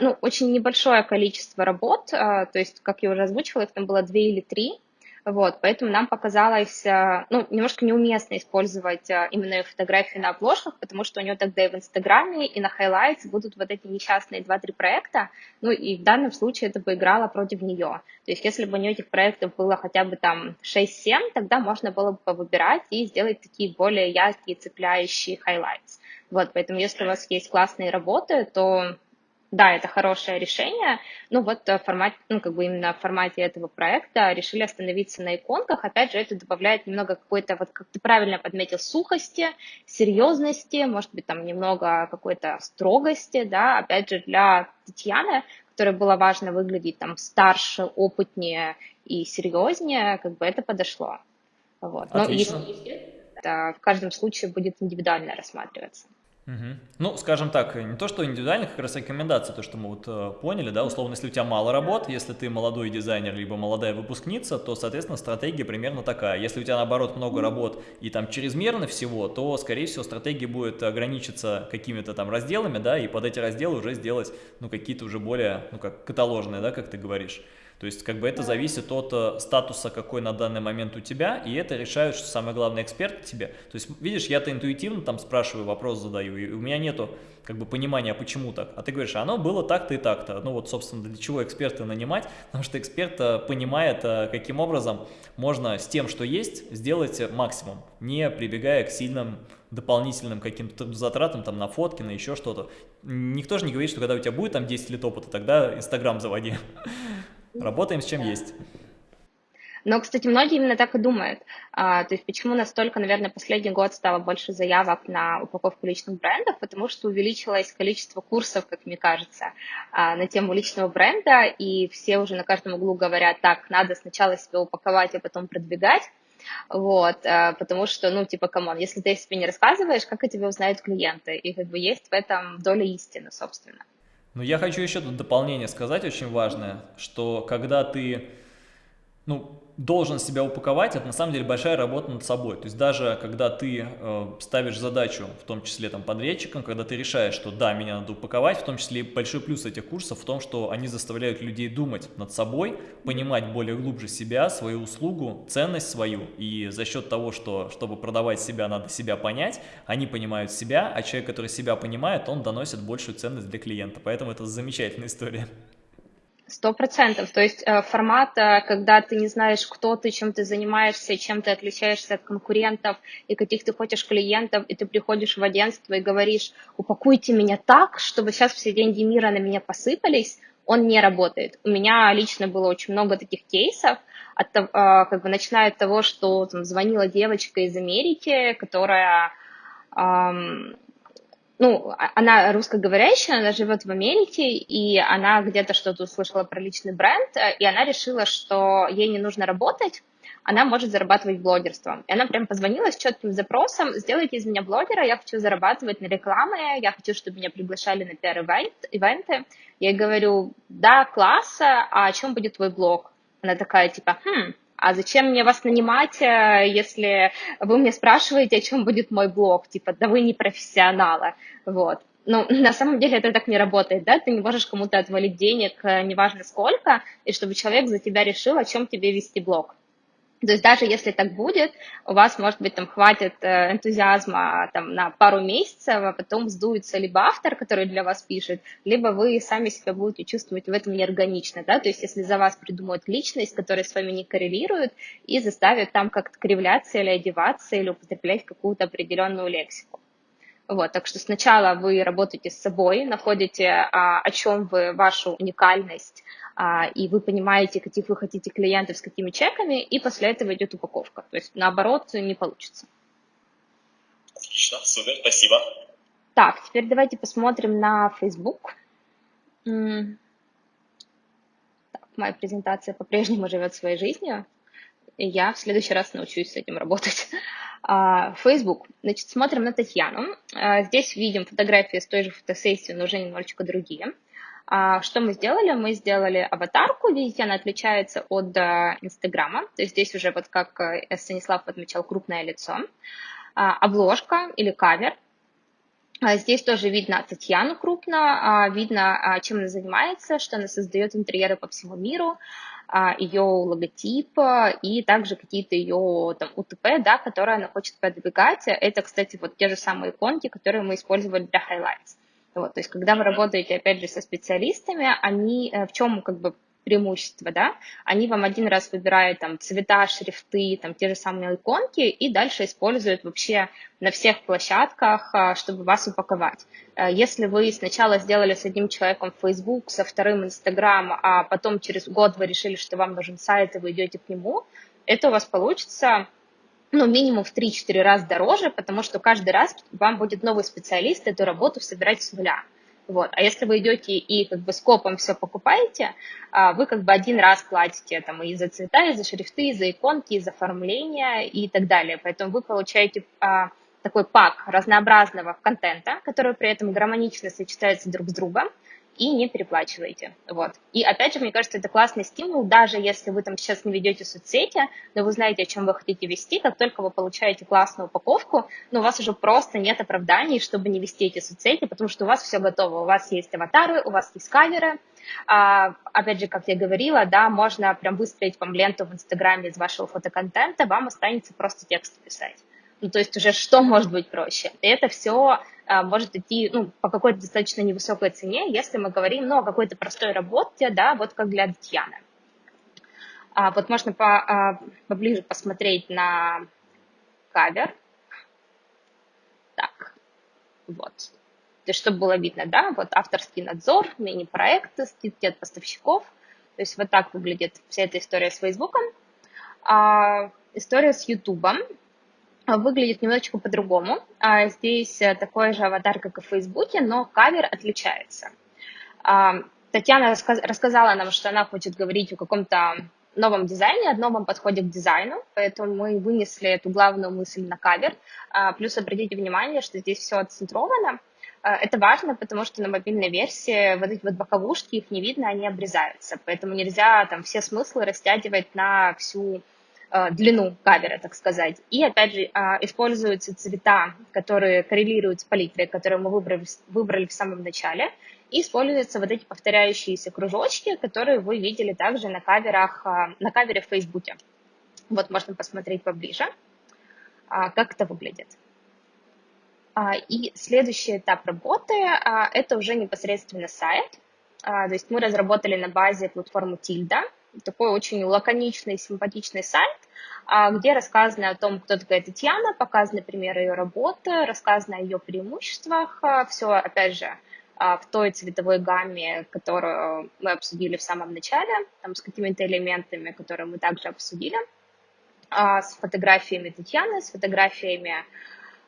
ну, очень небольшое количество работ, а, то есть, как я уже озвучила, их там было две или три, Вот, поэтому нам показалось, э, ну, немножко неуместно использовать именно фотографии на обложках, потому что у нее тогда и в Инстаграме, и на Highlights будут вот эти несчастные 2-3 проекта, ну, и в данном случае это бы играло против нее. То есть, если бы у нее этих проектов было хотя бы там 6-7, тогда можно было бы выбирать и сделать такие более яркие, цепляющие highlights. Вот, поэтому если у вас есть классные работы, то да, это хорошее решение, но вот э, формат, ну, как бы именно в формате этого проекта решили остановиться на иконках. Опять же, это добавляет немного какой-то, вот как ты правильно подметил, сухости, серьезности, может быть, там немного какой-то строгости, да, опять же, для Татьяны, которой было важно выглядеть там старше, опытнее и серьезнее, как бы это подошло. Вот. Но Отлично. если это в каждом случае будет индивидуально рассматриваться. Угу. Ну, скажем так, не то, что индивидуально, как раз рекомендация, то, что мы вот э, поняли, да, условно, если у тебя мало работ, если ты молодой дизайнер, либо молодая выпускница, то, соответственно, стратегия примерно такая. Если у тебя, наоборот, много работ и там чрезмерно всего, то, скорее всего, стратегия будет ограничиться какими-то там разделами, да, и под эти разделы уже сделать, ну, какие-то уже более, ну, как каталожные, да, как ты говоришь. То есть как бы это зависит от э, статуса, какой на данный момент у тебя, и это решают, что самое главное, эксперт тебе. То есть видишь, я-то интуитивно там спрашиваю, вопрос задаю, и у меня нету как бы понимания, почему так. А ты говоришь, оно было так-то и так-то. Ну вот, собственно, для чего эксперта нанимать? Потому что эксперт э, понимает, э, каким образом можно с тем, что есть, сделать максимум, не прибегая к сильным дополнительным каким-то затратам там на фотки, на еще что-то. Никто же не говорит, что когда у тебя будет там 10 лет опыта, тогда Инстаграм заводи. Работаем с чем есть. Но, кстати, многие именно так и думают. А, то есть почему настолько, наверное, последний год стало больше заявок на упаковку личных брендов? Потому что увеличилось количество курсов, как мне кажется, а, на тему личного бренда, и все уже на каждом углу говорят, так, надо сначала себя упаковать, а потом продвигать. Вот, а, потому что, ну, типа, come on, если ты себе не рассказываешь, как о тебе узнают клиенты? И как бы есть в этом доля истины, собственно. Ну, я хочу еще тут дополнение сказать, очень важное, что когда ты, ну, должен себя упаковать, это на самом деле большая работа над собой. То есть даже когда ты э, ставишь задачу, в том числе там подрядчикам, когда ты решаешь, что да, меня надо упаковать, в том числе большой плюс этих курсов в том, что они заставляют людей думать над собой, понимать более глубже себя, свою услугу, ценность свою. И за счет того, что чтобы продавать себя, надо себя понять, они понимают себя, а человек, который себя понимает, он доносит большую ценность для клиента. Поэтому это замечательная история. Сто процентов. То есть э, формат, э, когда ты не знаешь, кто ты, чем ты занимаешься, чем ты отличаешься от конкурентов и каких ты хочешь клиентов, и ты приходишь в агентство и говоришь, упакуйте меня так, чтобы сейчас все деньги мира на меня посыпались, он не работает. У меня лично было очень много таких кейсов, от, э, как бы начиная от того, что там, звонила девочка из Америки, которая ну, а, она русскоговорящая, она живет в Америке, и она где-то что-то услышала про личный бренд, э, и она решила, что ей не нужно работать, она может зарабатывать блогерством. И она прям позвонила с четким запросом, сделайте из меня блогера, я хочу зарабатывать на рекламе, я хочу, чтобы меня приглашали на пиар-ивенты. Я ей говорю, да, класс, а о чем будет твой блог? Она такая, типа, хм, а зачем мне вас нанимать, э, если вы мне спрашиваете, о чем будет мой блог, типа, да вы не профессионалы, вот. Ну, на самом деле это так не работает, да, ты не можешь кому-то отвалить денег, э, неважно сколько, и чтобы человек за тебя решил, о чем тебе вести блог. То есть даже если так будет, у вас, может быть, там хватит э, энтузиазма там, на пару месяцев, а потом сдуется либо автор, который для вас пишет, либо вы сами себя будете чувствовать в этом неорганично. Да? То есть если за вас придумают личность, которая с вами не коррелирует, и заставят там как-то кривляться или одеваться, или употреблять какую-то определенную лексику. Вот, так что сначала вы работаете с собой, находите, а, о чем вы, вашу уникальность, а, и вы понимаете, каких вы хотите клиентов с какими чеками, и после этого идет упаковка. То есть наоборот не получится. Отлично, супер, спасибо. Так, теперь давайте посмотрим на Facebook. Так, моя презентация по-прежнему живет своей жизнью, я в следующий раз научусь с этим работать. А, Facebook. Значит, смотрим на Татьяну. А, здесь видим фотографии с той же фотосессии, но уже немножечко другие. А, что мы сделали? Мы сделали аватарку, видите, она отличается от Инстаграма, то есть здесь уже, вот как э, Станислав отмечал, крупное лицо. Обложка или кавер. Здесь тоже видно Татьяну крупно, видно, чем она занимается, что она создает интерьеры по всему миру. А, ее логотип и также какие-то ее там УТП, да, которые она хочет продвигать. Это, кстати, вот те же самые иконки, которые мы использовали для highlights. Вот, то есть, когда вы работаете, опять же, со специалистами, они э, в чем как бы преимущество, да, они вам один раз выбирают там цвета, шрифты, там те же самые иконки и дальше используют вообще на всех площадках, а, чтобы вас упаковать. Э, если вы сначала сделали с одним человеком Facebook, со вторым Instagram, а потом через год вы решили, что вам нужен сайт, и вы идете к нему, это у вас получится ну, минимум в 3-4 раза дороже, потому что каждый раз вам будет новый специалист эту работу собирать с нуля. Вот. А если вы идете и как бы скопом все покупаете, а, вы как бы один раз платите там и за цвета, и за шрифты, и за иконки, и за оформление и так далее. Поэтому вы получаете а, такой пак разнообразного контента, который при этом гармонично сочетается друг с другом, и не переплачиваете. Вот. И опять же, мне кажется, это классный стимул, даже если вы там сейчас не ведете соцсети, но вы знаете, о чем вы хотите вести, как только вы получаете классную упаковку, но у вас уже просто нет оправданий, чтобы не вести эти соцсети, потому что у вас все готово. У вас есть аватары, у вас есть камеры, а, опять же, как я говорила, да, можно прям выстроить вам ленту в Инстаграме из вашего фотоконтента, вам останется просто текст писать. Ну, то есть уже что может быть проще? И это все может идти ну, по какой-то достаточно невысокой цене, если мы говорим ну, о какой-то простой работе, да, вот как для Татьяны. А, вот можно по, а, поближе посмотреть на кавер. Так, вот. То есть, чтобы было видно, да, вот авторский надзор, мини-проекты, скидки от поставщиков. То есть вот так выглядит вся эта история с Фейсбуком. А, история с Ютубом выглядит немножечко по-другому. А, здесь э, такой же аватар, как и в Фейсбуке, но кавер отличается. А, Татьяна рассказала нам, что она хочет говорить о каком-то новом дизайне, о новом подходе к дизайну, поэтому мы вынесли эту главную мысль на кавер. А, плюс обратите внимание, что здесь все отцентровано. Это важно, потому что на мобильной версии вот эти вот боковушки, их не видно, они обрезаются, поэтому нельзя там все смыслы растягивать на всю длину кавера, так сказать. И, опять же, а, используются цвета, которые коррелируют с палитрой, которую мы выбрали, выбрали в самом начале. И используются вот эти повторяющиеся кружочки, которые вы видели также на каверах, а, на кавере в Фейсбуке. Вот можно посмотреть поближе, а, как это выглядит. И следующий этап работы – это уже непосредственно сайт. То есть мы разработали на базе платформу Tilda, такой очень лаконичный, симпатичный сайт, а, где рассказано о том, кто такая Татьяна, показаны примеры ее работы, рассказано о ее преимуществах, а, все, опять же, а, в той цветовой гамме, которую мы обсудили в самом начале, там, с какими-то элементами, которые мы также обсудили, с фотографиями Татьяны, с фотографиями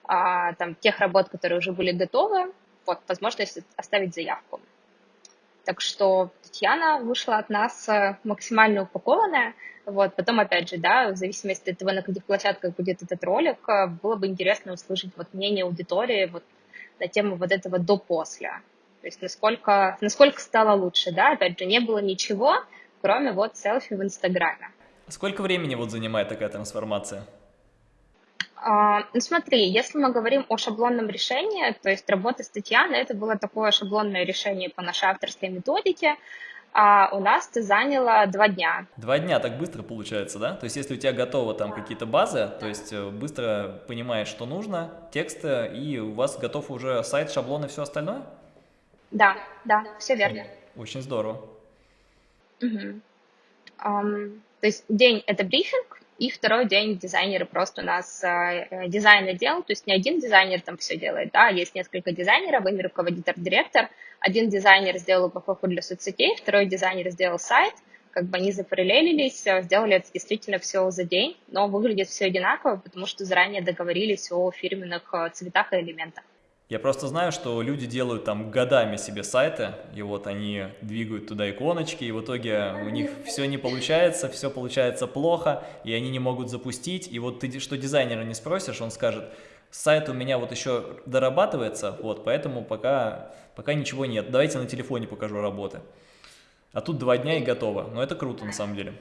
там, тех работ, которые уже были готовы, вот, возможность оставить заявку. Так что Татьяна вышла от нас э, максимально упакованная. Вот, потом, опять же, да, в зависимости от того, на каких площадках будет этот ролик, э, было бы интересно услышать вот мнение аудитории вот на тему вот этого до-после. То есть насколько, насколько стало лучше, да, опять же, не было ничего, кроме вот селфи в Инстаграме. Сколько времени вот занимает такая трансформация? А, ну смотри, если мы говорим о шаблонном решении, то есть работа с Татьяной, это было такое шаблонное решение по нашей авторской методике, а у нас это заняло два дня. Два дня так быстро получается, да? То есть если у тебя готовы там какие-то базы, то есть э, быстро понимаешь, что нужно, тексты, и у вас готов уже сайт, шаблон и все остальное? Да, да, все верно. Очень здорово. Угу. Um, то есть день – это брифинг, и второй день дизайнеры просто у нас э, э дизайн отдел, то есть не один дизайнер там все делает, да, есть несколько дизайнеров, ими руководит арт-директор. Один дизайнер сделал упаковку для соцсетей, второй дизайнер сделал сайт, как бы они запараллелились, э, сделали это действительно все за день, но выглядит все одинаково, потому что заранее договорились о фирменных цветах и элементах. Я просто знаю, что люди делают там годами себе сайты, и вот они двигают туда иконочки, и в итоге у них все не получается, все получается плохо, и они не могут запустить. И вот ты что дизайнера не спросишь, он скажет, сайт у меня вот еще дорабатывается, вот, поэтому пока, пока ничего нет. Давайте на телефоне покажу работы. А тут два дня и готово. Но это круто на самом деле.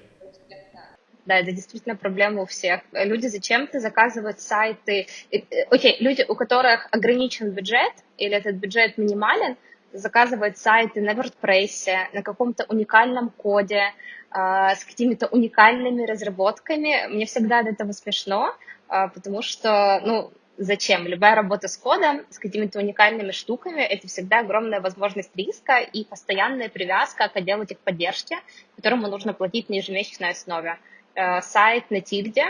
Да, это действительно проблема у всех. Люди зачем-то заказывают сайты. Э, окей, люди, у которых ограничен бюджет, или этот бюджет минимален, заказывает сайты на WordPress, на каком-то уникальном коде, а, с какими-то уникальными разработками. Мне всегда от этого смешно, а, потому что, ну, зачем? Любая работа с кодом, с какими-то уникальными штуками, это всегда огромная возможность риска и постоянная привязка к отделу техподдержки, которому нужно платить на ежемесячной основе. Э, сайт на тильде,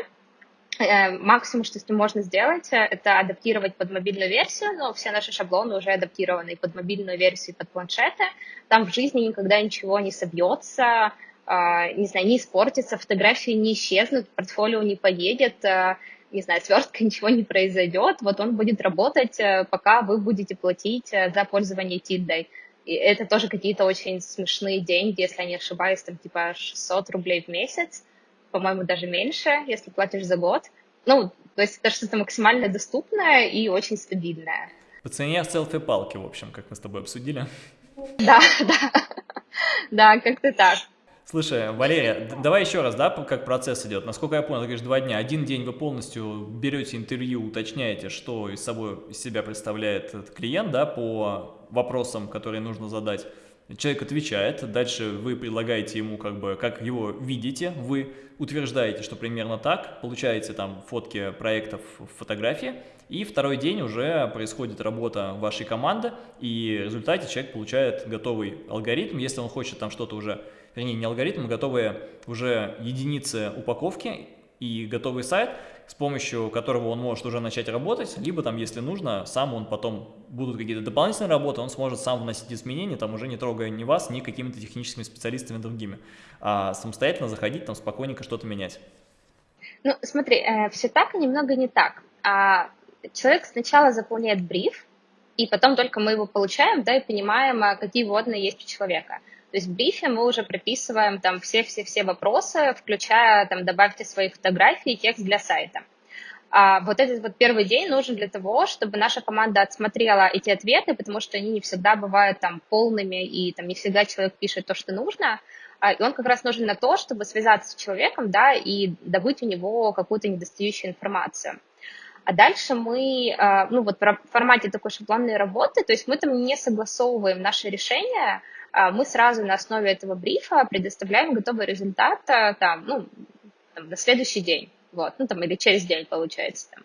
э, максимум, что с ним можно сделать, это адаптировать под мобильную версию, но все наши шаблоны уже адаптированы и под мобильную версию, и под планшеты. Там в жизни никогда ничего не собьется, не знаю, не испортится, фотографии не исчезнут, портфолио не поедет, не знаю, свертка, ничего не произойдет, вот он будет работать, э, пока вы будете платить э, за пользование тильдой. И это тоже какие-то очень смешные деньги, если я не ошибаюсь, там типа 600 рублей в месяц, по-моему, даже меньше, если платишь за год. Ну, то есть это что-то максимально доступное и очень стабильное. По цене селфи-палки, в общем, как мы с тобой обсудили. Да, да, да, как-то так. Слушай, Валерия, давай еще раз, да, как процесс идет. Насколько я понял, ты говоришь, два дня. Один день вы полностью берете интервью, уточняете, что из собой из себя представляет этот клиент, да, по вопросам, которые нужно задать. Человек отвечает, дальше вы предлагаете ему, как бы, как его видите, вы утверждаете, что примерно так, получаете там фотки проектов, фотографии, и второй день уже происходит работа вашей команды, и в результате человек получает готовый алгоритм, если он хочет там что-то уже вернее не алгоритм, а готовые уже единицы упаковки и готовый сайт, с помощью которого он может уже начать работать, либо там, если нужно, сам он потом, будут какие-то дополнительные работы, он сможет сам вносить изменения, там уже не трогая ни вас, ни какими-то техническими специалистами другими, а самостоятельно заходить, там спокойненько что-то менять. Ну, смотри, э, все так и немного не так. А, человек сначала заполняет бриф, и потом только мы его получаем, да, и понимаем, а какие вводные есть у человека. То есть в брифе мы уже прописываем там все-все-все вопросы, включая там добавьте свои фотографии и текст для сайта. А вот этот вот первый день нужен для того, чтобы наша команда отсмотрела эти ответы, потому что они не всегда бывают там полными, и там не всегда человек пишет то, что нужно. А, и он как раз нужен на то, чтобы связаться с человеком, да, и добыть у него какую-то недостающую информацию. А дальше мы, а, ну вот в формате такой шаблонной работы, то есть мы там не согласовываем наши решения, мы сразу на основе этого брифа предоставляем готовый результат а, там, ну, там, на следующий день, вот, ну, там, или через день, получается, там.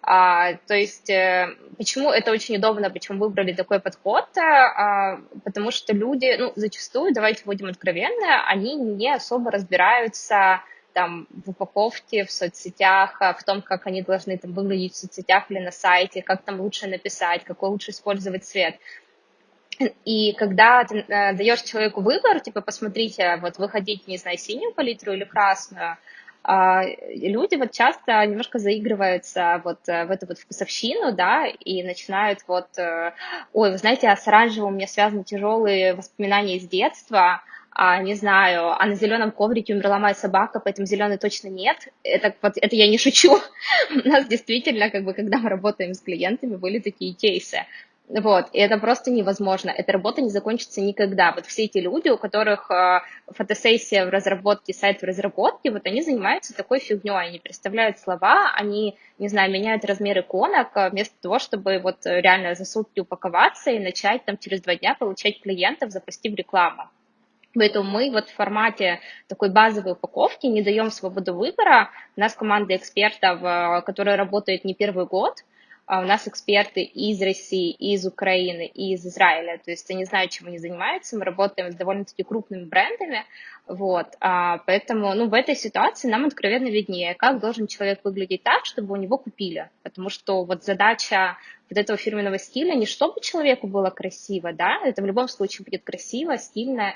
А, то есть, э, почему это очень удобно, почему выбрали такой подход, а, потому что люди, ну, зачастую, давайте будем откровенны, они не особо разбираются там в упаковке, в соцсетях, в том, как они должны там выглядеть в соцсетях или на сайте, как там лучше написать, какой лучше использовать цвет. И когда ты э, даешь человеку выбор, типа, посмотрите, вот вы хотите, не знаю, синюю палитру или красную, э, люди вот часто немножко заигрываются вот э, в эту вот вкусовщину, да, и начинают вот, э, ой, вы знаете, а с оранжевым у меня связаны тяжелые воспоминания из детства, а, не знаю, а на зеленом коврике умерла моя собака, поэтому зеленый точно нет. Это, вот, это я не шучу. У нас действительно, как бы, когда мы работаем с клиентами, были такие кейсы. Вот, и это просто невозможно. Эта работа не закончится никогда. Вот все эти люди, у которых э, фотосессия в разработке, сайт в разработке, вот они занимаются такой фигней. Они представляют слова, они, не знаю, меняют размер иконок, э, вместо того, чтобы вот реально за сутки упаковаться и начать там через два дня получать клиентов, запустив рекламу. Поэтому мы вот в формате такой базовой упаковки не даем свободу выбора. У нас команда экспертов, э, которая работает не первый год, у нас эксперты из России, из Украины, из Израиля, то есть они знают, чем они занимаются, мы работаем с довольно-таки крупными брендами, вот, а, поэтому, ну, в этой ситуации нам откровенно виднее, как должен человек выглядеть так, чтобы у него купили, потому что вот задача вот этого фирменного стиля не чтобы человеку было красиво, да, это в любом случае будет красиво, стильно,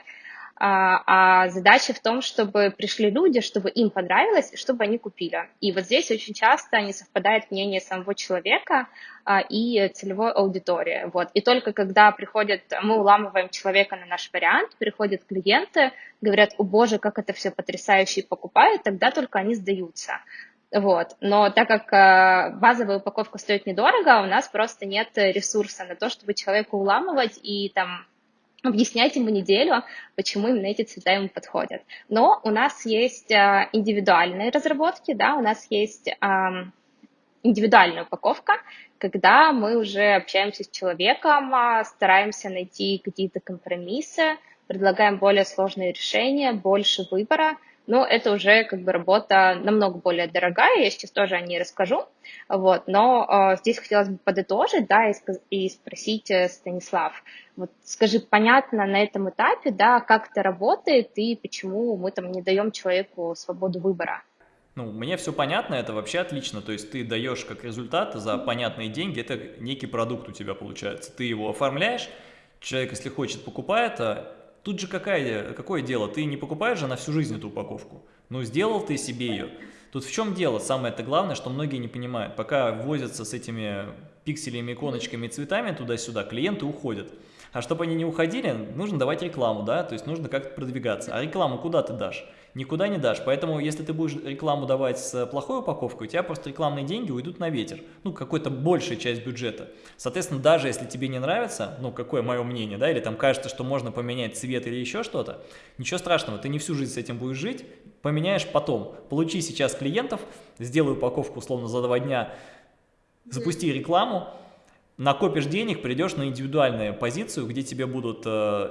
а, а задача в том, чтобы пришли люди, чтобы им понравилось, чтобы они купили. И вот здесь очень часто не совпадает мнение самого человека а, и целевой аудитории. Вот. И только когда приходят, мы уламываем человека на наш вариант, приходят клиенты, говорят, о боже, как это все потрясающе и покупают, тогда только они сдаются. Вот. Но так как э, базовая упаковка стоит недорого, у нас просто нет ресурса на то, чтобы человека уламывать и там объяснять ему неделю, почему именно эти цвета ему подходят. Но у нас есть э, индивидуальные разработки, да, у нас есть индивидуальная упаковка, когда мы уже общаемся с человеком, а, стараемся найти какие-то компромиссы, предлагаем более сложные решения, больше выбора, но это уже как бы работа намного более дорогая, я сейчас тоже о ней расскажу, вот, но э, здесь хотелось бы подытожить, да, и, и спросить, э, Станислав, вот скажи, понятно на этом этапе, да, как это работает и почему мы там не даем человеку свободу выбора? Ну, мне все понятно, это вообще отлично, то есть ты даешь как результат за понятные деньги, это некий продукт у тебя получается, ты его оформляешь, человек, если хочет, покупает, а тут же какая, какое дело, ты не покупаешь же на всю жизнь эту упаковку, ну, сделал ты себе ее. Тут в чем дело? Самое-то главное, что многие не понимают. Пока возятся с этими пикселями, иконочками, цветами туда-сюда, клиенты уходят. А чтобы они не уходили, нужно давать рекламу, да, то есть нужно как-то продвигаться. А рекламу куда ты дашь? никуда не дашь. Поэтому, если ты будешь рекламу давать с плохой упаковкой, у тебя просто рекламные деньги уйдут на ветер. Ну, какой-то большая часть бюджета. Соответственно, даже если тебе не нравится, ну, какое мое мнение, да, или там кажется, что можно поменять цвет или еще что-то, ничего страшного, ты не всю жизнь с этим будешь жить, поменяешь потом. Получи сейчас клиентов, сделай упаковку условно за два дня, запусти рекламу, накопишь денег, придешь на индивидуальную позицию, где тебе будут э,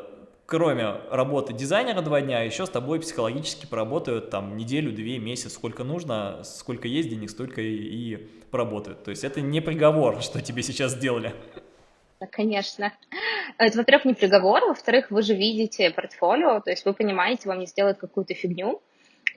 кроме работы дизайнера два дня, еще с тобой психологически поработают там неделю, две, месяц, сколько нужно, сколько есть денег, столько и, и поработают. То есть это не приговор, что тебе сейчас сделали. Конечно. Это, во-первых, не приговор, во-вторых, вы же видите портфолио, то есть вы понимаете, вам не сделают какую-то фигню,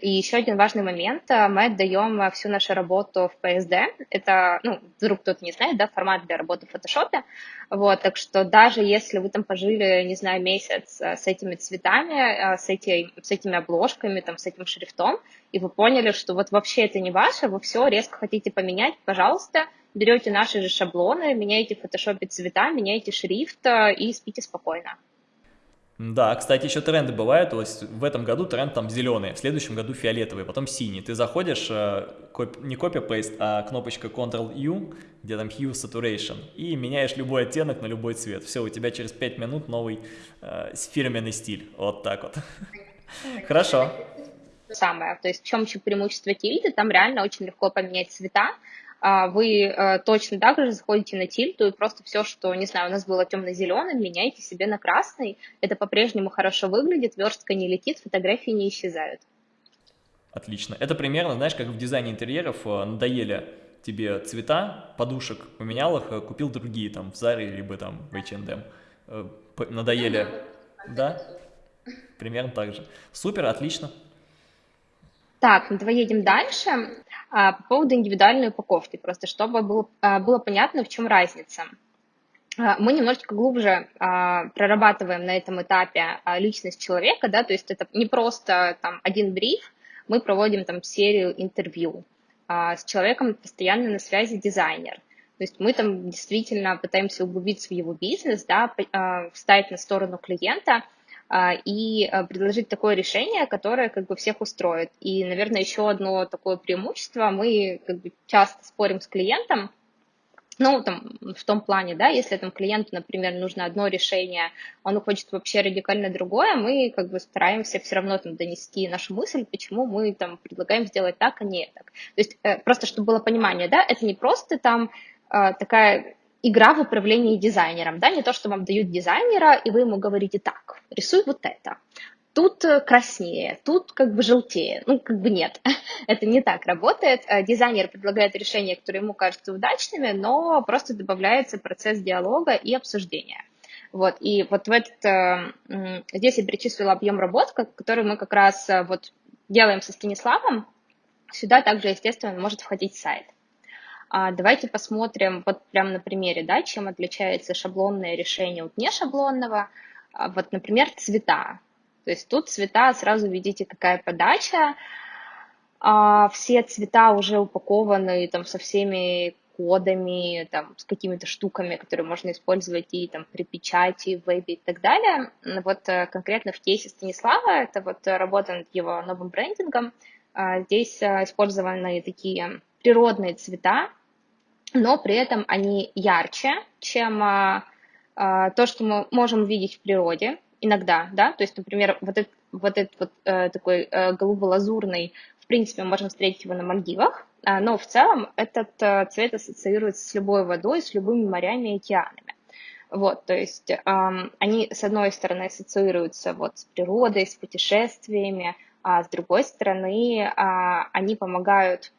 и еще один важный момент, э, мы отдаем э, всю нашу работу в PSD, это, ну, вдруг кто-то не знает, да, формат для работы в фотошопе, вот, так что даже если вы там пожили, не знаю, месяц э, с этими цветами, с, эти, с этими обложками, там, с этим шрифтом, и вы поняли, что вот вообще это не ваше, вы все резко хотите поменять, пожалуйста, берете наши же шаблоны, меняете в фотошопе цвета, меняете шрифт и спите спокойно. Да, кстати, еще тренды бывают, то есть в этом году тренд там зеленый, в следующем году фиолетовый, потом синий. Ты заходишь, э, не copy-paste, а кнопочка Ctrl-U, где там Hue Saturation, и меняешь любой оттенок на любой цвет. Все, у тебя через 5 минут новый э, фирменный стиль, вот так вот. Хорошо. Самое, то есть в чем еще преимущество тильды, там реально очень легко поменять цвета, вы э, точно так же заходите на тильту и просто все, что, не знаю, у нас было темно-зеленым, меняете себе на красный. Это по-прежнему хорошо выглядит, верстка не летит, фотографии не исчезают. Отлично. Это примерно, знаешь, как в дизайне интерьеров э, надоели тебе цвета подушек, поменял их, э, купил другие там в Заре либо там в H&M. Надоели, да? Примерно так же. Супер, отлично. Так, ну давай едем дальше. А, по поводу индивидуальной упаковки, просто чтобы было, а, было понятно, в чем разница. А, мы немножечко глубже прорабатываем на этом этапе личность человека, да, то есть это не просто там один бриф, мы проводим там серию интервью. С человеком постоянно на связи дизайнер. То есть мы там действительно пытаемся углубиться в его бизнес, да, встать на сторону клиента – а, и а, предложить такое решение, которое как бы всех устроит. И, наверное, еще одно такое преимущество, мы как бы часто спорим с клиентом, ну, там, в том плане, да, если там клиенту, например, нужно одно решение, он хочет вообще радикально другое, мы как бы стараемся все равно там донести нашу мысль, почему мы там предлагаем сделать так, а не так. То есть э, просто, чтобы было понимание, да, это не просто там э, такая игра в управлении дизайнером, да, не то, что вам дают дизайнера, и вы ему говорите так, рисуй вот это, тут э, краснее, тут как бы желтее. Ну, как бы нет, это не так работает. Э, дизайнер предлагает решения, которые ему кажутся удачными, но просто добавляется процесс диалога и обсуждения. Вот, и вот в этот, э, здесь я перечислила объем работ, который мы как раз вот делаем со Станиславом. Сюда также, естественно, может входить сайт. А давайте посмотрим вот прямо на примере, да, чем отличается шаблонное решение от нешаблонного. А вот, например, цвета. То есть тут цвета, сразу видите, какая подача. А, все цвета уже упакованы там со всеми кодами, там, с какими-то штуками, которые можно использовать и там при печати, в вебе и так далее. Вот э, конкретно в кейсе Станислава, это вот работа над его новым брендингом, здесь э, использованы такие природные цвета, но при этом они ярче, чем а, а, то, что мы можем видеть в природе иногда, да, то есть, например, вот этот вот этот вот э, такой э, голубо-лазурный в принципе, мы можем встретить его на Мальдивах, а, но в целом этот э, цвет ассоциируется с любой водой, с любыми морями и океанами. Вот, то есть эм, они, с одной стороны, ассоциируются вот с природой, с путешествиями, а с другой стороны, э, они помогают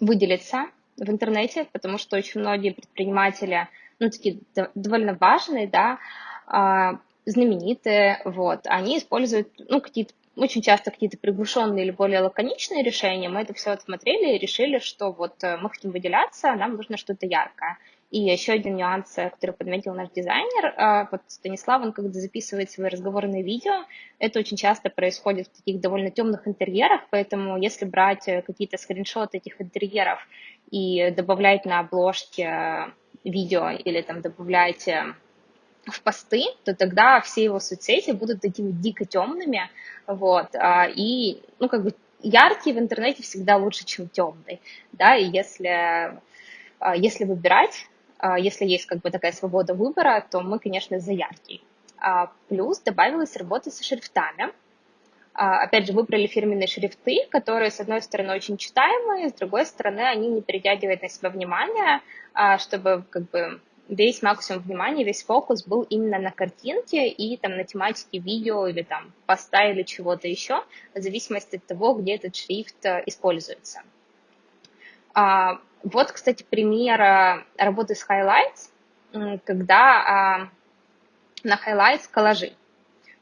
выделиться в интернете, потому что очень многие предприниматели, ну, такие довольно важные, да, э, знаменитые, вот, они используют, ну, какие-то очень часто какие-то приглушенные или более лаконичные решения. Мы это все отсмотрели и решили, что вот э, мы хотим выделяться, нам нужно что-то яркое. И еще один нюанс, э, который подметил наш дизайнер, э, вот Станислав, он когда записывает свои разговорные видео, это очень часто происходит в таких довольно темных интерьерах, поэтому если брать какие-то скриншоты этих интерьеров и добавлять на обложке видео или там добавлять в посты, то тогда все его соцсети будут такими дико темными, вот, а, и, ну, как бы, яркий в интернете всегда лучше, чем темный, да, и если, а, если выбирать, а, если есть как бы такая свобода выбора, то мы, конечно, за яркий. Плюс добавилась работа со шрифтами, опять же, выбрали фирменные шрифты, которые, с одной стороны, очень читаемые, с другой стороны, они не перетягивают на себя внимание, чтобы как бы весь максимум внимания, весь фокус был именно на картинке и там на тематике видео или там поста или чего-то еще, в зависимости от того, где этот шрифт э, используется. А, вот, кстати, пример э, работы с highlights, когда а, на highlights коллажи.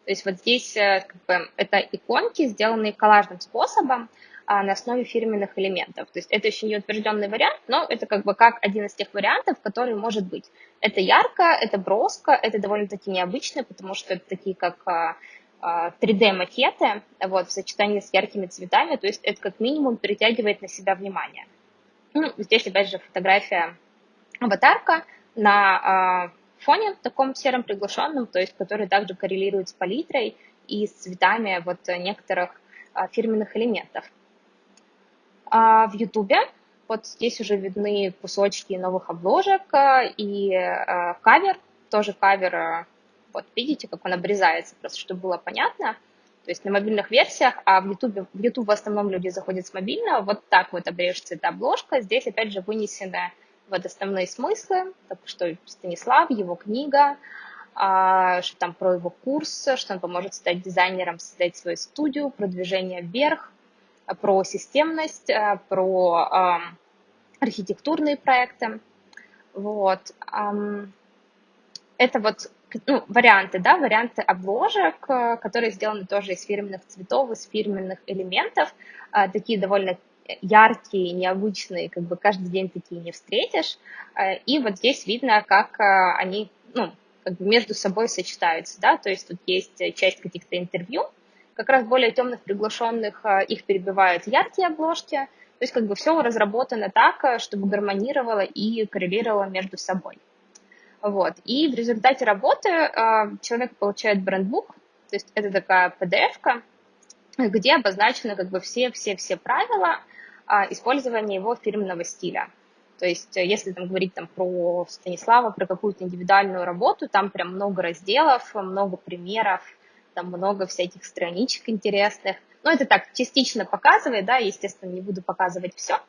То есть вот здесь э, как бы, это иконки, сделанные коллажным способом, а, на основе фирменных элементов. То есть это еще не утвержденный вариант, но это как бы как один из тех вариантов, который может быть. Это ярко, это броско, это довольно-таки необычно, потому что это такие как 3D-макеты а, вот, в сочетании с яркими цветами, то есть это как минимум перетягивает на себя внимание. Ну, здесь опять же фотография аватарка на э, фоне таком сером приглушенном, то есть который также коррелирует с палитрой и с цветами вот некоторых э, фирменных элементов. А в Ютубе вот здесь уже видны кусочки новых обложек а, и э, кавер, тоже кавер, вот видите, как он обрезается, просто чтобы было понятно. То есть на мобильных версиях, а в YouTube, в YouTube в основном люди заходят с мобильного, вот так вот обрежется эта обложка. Здесь опять же вынесены вот основные смыслы, так что Станислав, его книга, а, что там про его курс, что он поможет стать дизайнером, создать свою студию, продвижение вверх, про системность, э, про архитектурные проекты. Вот. Это вот ну, варианты, да, варианты обложек, э, которые сделаны тоже из фирменных цветов, из фирменных элементов, э, такие довольно яркие, необычные, как бы каждый день такие не встретишь. И вот здесь видно, как они, ну, как бы между собой сочетаются, да, то есть тут есть часть каких-то интервью, как раз более темных приглашенных их перебивают яркие обложки. То есть как бы все разработано так, чтобы гармонировало и коррелировало между собой. Вот. И в результате работы э, человек получает брендбук, то есть это такая PDF-ка, где обозначены как бы все-все-все правила э, использования его фирменного стиля. То есть если там говорить там, про Станислава, про какую-то индивидуальную работу, там прям много разделов, много примеров, там много всяких страничек интересных. Ну, это так, частично показывает, да, естественно, не буду показывать все.